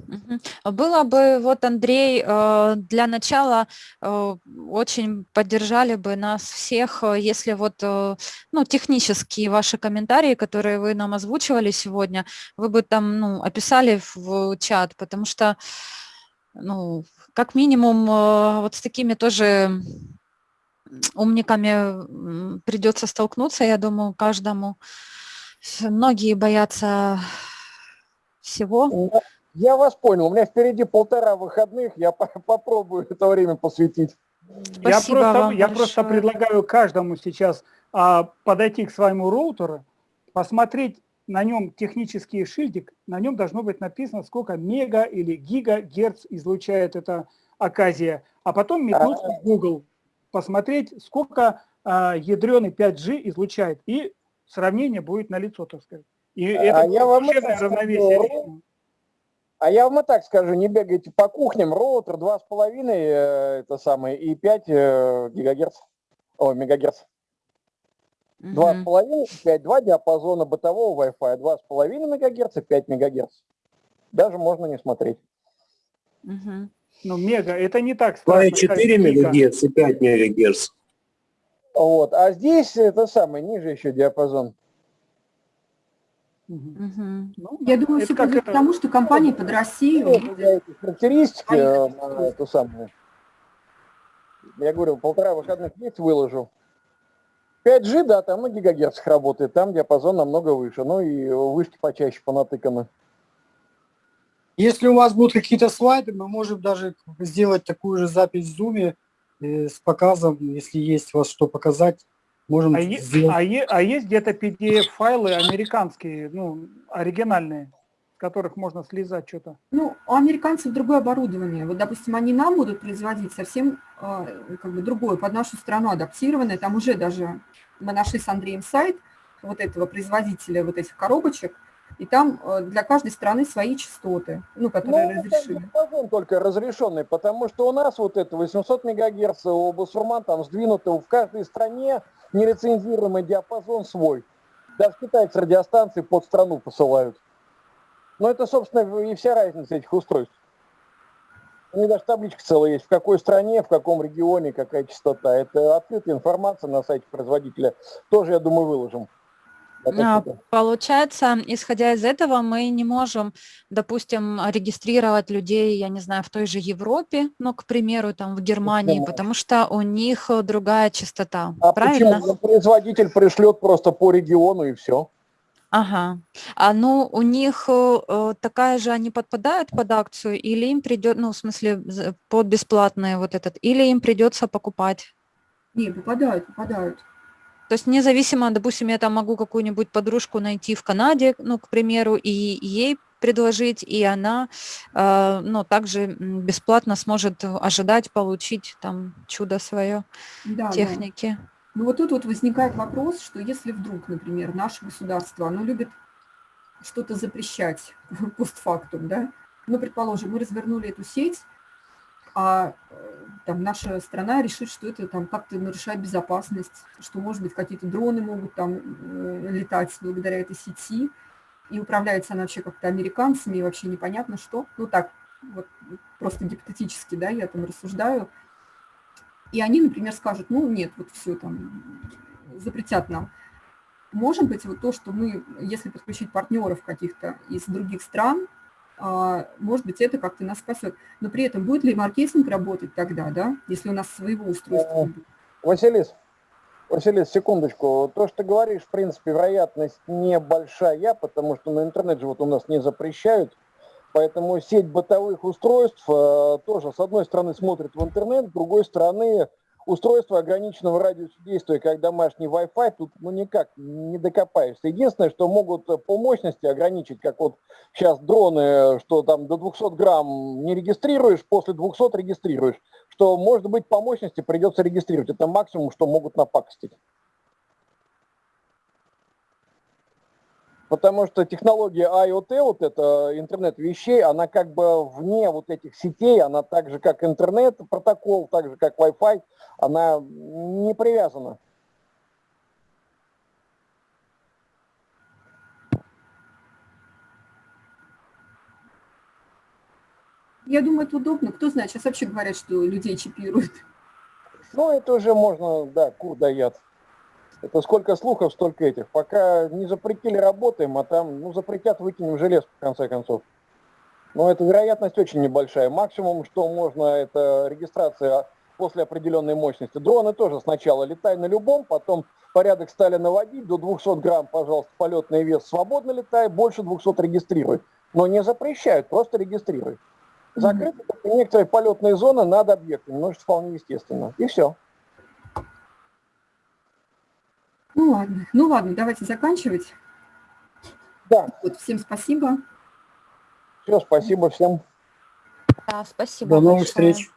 Мгм. Было бы, вот, Андрей, э, для начала э, очень поддержали бы нас всех, э, если вот, ну, технические ваши комментарии, которые вы нам озвучивали сегодня, вы бы там, ну, описали в чат, потому что, ну, как минимум, вот с такими тоже умниками придется столкнуться, я думаю, каждому. Многие боятся всего. Я вас понял. У меня впереди полтора выходных. Я по- попробую это время посвятить. Я Спасибо просто, вам я просто предлагаю каждому сейчас а, подойти к своему роутеру, посмотреть на нем технический шильдик, на нем должно быть написано, сколько мега или гигагерц излучает эта оказия, а потом метнуться в Google, посмотреть, сколько а, ядреный 5G излучает, и сравнение будет налицо, так сказать. И это А я вам это равновесие. А я вам и так скажу, не бегайте по кухням, роутер 2,5 э, это самое, и 5 э, гигагерц, о, мегагерц. Мгм. 2,5, 5, 2 диапазона бытового Wi-Fi, 2,5 мегагерца, 5 мегагерц. Даже можно не смотреть. Ну, мега, это не так страшно. как 4 гига. МГц и 5 МГц. Вот. А здесь это самое, ниже еще диапазон. Мгм. Ну, Я думаю, это все как это- тому, что компания под Россию Ну, я эти характеристики э, на эту самую. Я говорю, полтора выходных есть, выложу. 5G, да, там на гигагерцах работает, там диапазон намного выше. Ну и вышки почаще понатыканы. Если у вас будут какие-то слайды, мы можем даже сделать такую же запись в Zoom э, с показом, если есть у вас что показать, можем А, е- сделать. а е- а есть где-то PDF-файлы американские, ну, оригинальные, с которых можно слезать что-то? Ну, у американцев другое оборудование. Вот, допустим, они нам будут производить совсем а, как бы другое, под нашу страну адаптированное. Там уже даже мы нашли с Андреем сайт вот этого производителя вот этих коробочек, и там э, для каждой страны свои частоты, ну, которые Ну, это разрешили. диапазон только разрешенный, потому что у нас вот это 800 мегагерц, у Басурман там сдвинуто в каждой стране нелицензируемый диапазон свой. Даже китайцы радиостанции под страну посылают. Но это, собственно, и вся разница этих устройств. У них даже табличка целая есть, в какой стране, в каком регионе, какая частота. Это открытая информация на сайте производителя. Тоже, я думаю, выложим. А, Получается, исходя из этого, мы не можем, допустим, регистрировать людей, я не знаю, в той же Европе, ну, к примеру, там в Германии, потому что у них э, другая частота, А правильно? почему? Производитель пришлет просто по региону и все. Ага. А ну, у них э, э, такая же, они подпадают под акцию, или им придет, ну, в смысле, под бесплатный вот этот, или им придется покупать? Не, попадают, попадают. То есть независимо, допустим, я там могу какую-нибудь подружку найти в Канаде, ну, к примеру, и ей предложить, и она, э, ну, также бесплатно сможет ожидать получить там чудо свое Да, да. техники. Ну вот тут вот возникает вопрос, что если вдруг, например, наше государство, оно любит что-то запрещать постфактум, да, ну, предположим, мы развернули эту сеть, а э, там наша страна решит, что это там как-то нарушает безопасность, что, может быть, какие-то дроны могут там э, летать благодаря этой сети, и управляется она вообще как-то американцами, и вообще непонятно что. Ну так, вот просто гипотетически, да, я там рассуждаю. И они, например, скажут, ну нет, вот все там запретят нам. Может быть, вот то, что мы, если подключить партнеров каких-то из других стран, может быть, это как-то нас спасет. Но при этом будет ли маркетинг работать тогда, да, если у нас своего устройства не будет? Василис, Василис, секундочку. То, что ты говоришь, в принципе, вероятность небольшая, потому что на интернет же вот у нас не запрещают. Поэтому сеть бытовых устройств э, тоже, с одной стороны, смотрит в интернет, с другой стороны, устройство ограниченного радиуса действия, как домашний Wi-Fi, тут ну никак не докопаешься. Единственное, что могут э, по мощности ограничить, как вот сейчас дроны, что там до 200 грамм не регистрируешь, после 200 регистрируешь, что, может быть, по мощности придется регистрировать. Это максимум, что могут напакостить. Потому что технология IoT, вот это интернет вещей, она как бы вне вот этих сетей, она так же, как интернет, протокол, так же, как Wi-Fi, она не привязана. Я думаю, это удобно. Кто знает, сейчас вообще говорят, что людей чипируют. Ну, это уже можно, да, кур дает. Это сколько слухов, столько этих. Пока не запретили, работаем, а там, ну, запретят, выкинем желез, в конце концов. Но эта вероятность очень небольшая. Максимум, что можно, это регистрация после определенной мощности. Дроны тоже сначала летай на любом, потом порядок стали наводить, до 200 грамм, пожалуйста, полетный вес свободно летай, больше 200 регистрируй. Но не запрещают, просто регистрируй. Закрыты только некоторые полетные зоны над объектами, но это вполне естественно. И все. Ну ладно, ну ладно, давайте заканчивать. Да, Вот, всем спасибо. все, спасибо всем. Да, спасибо До новых большое. встреч.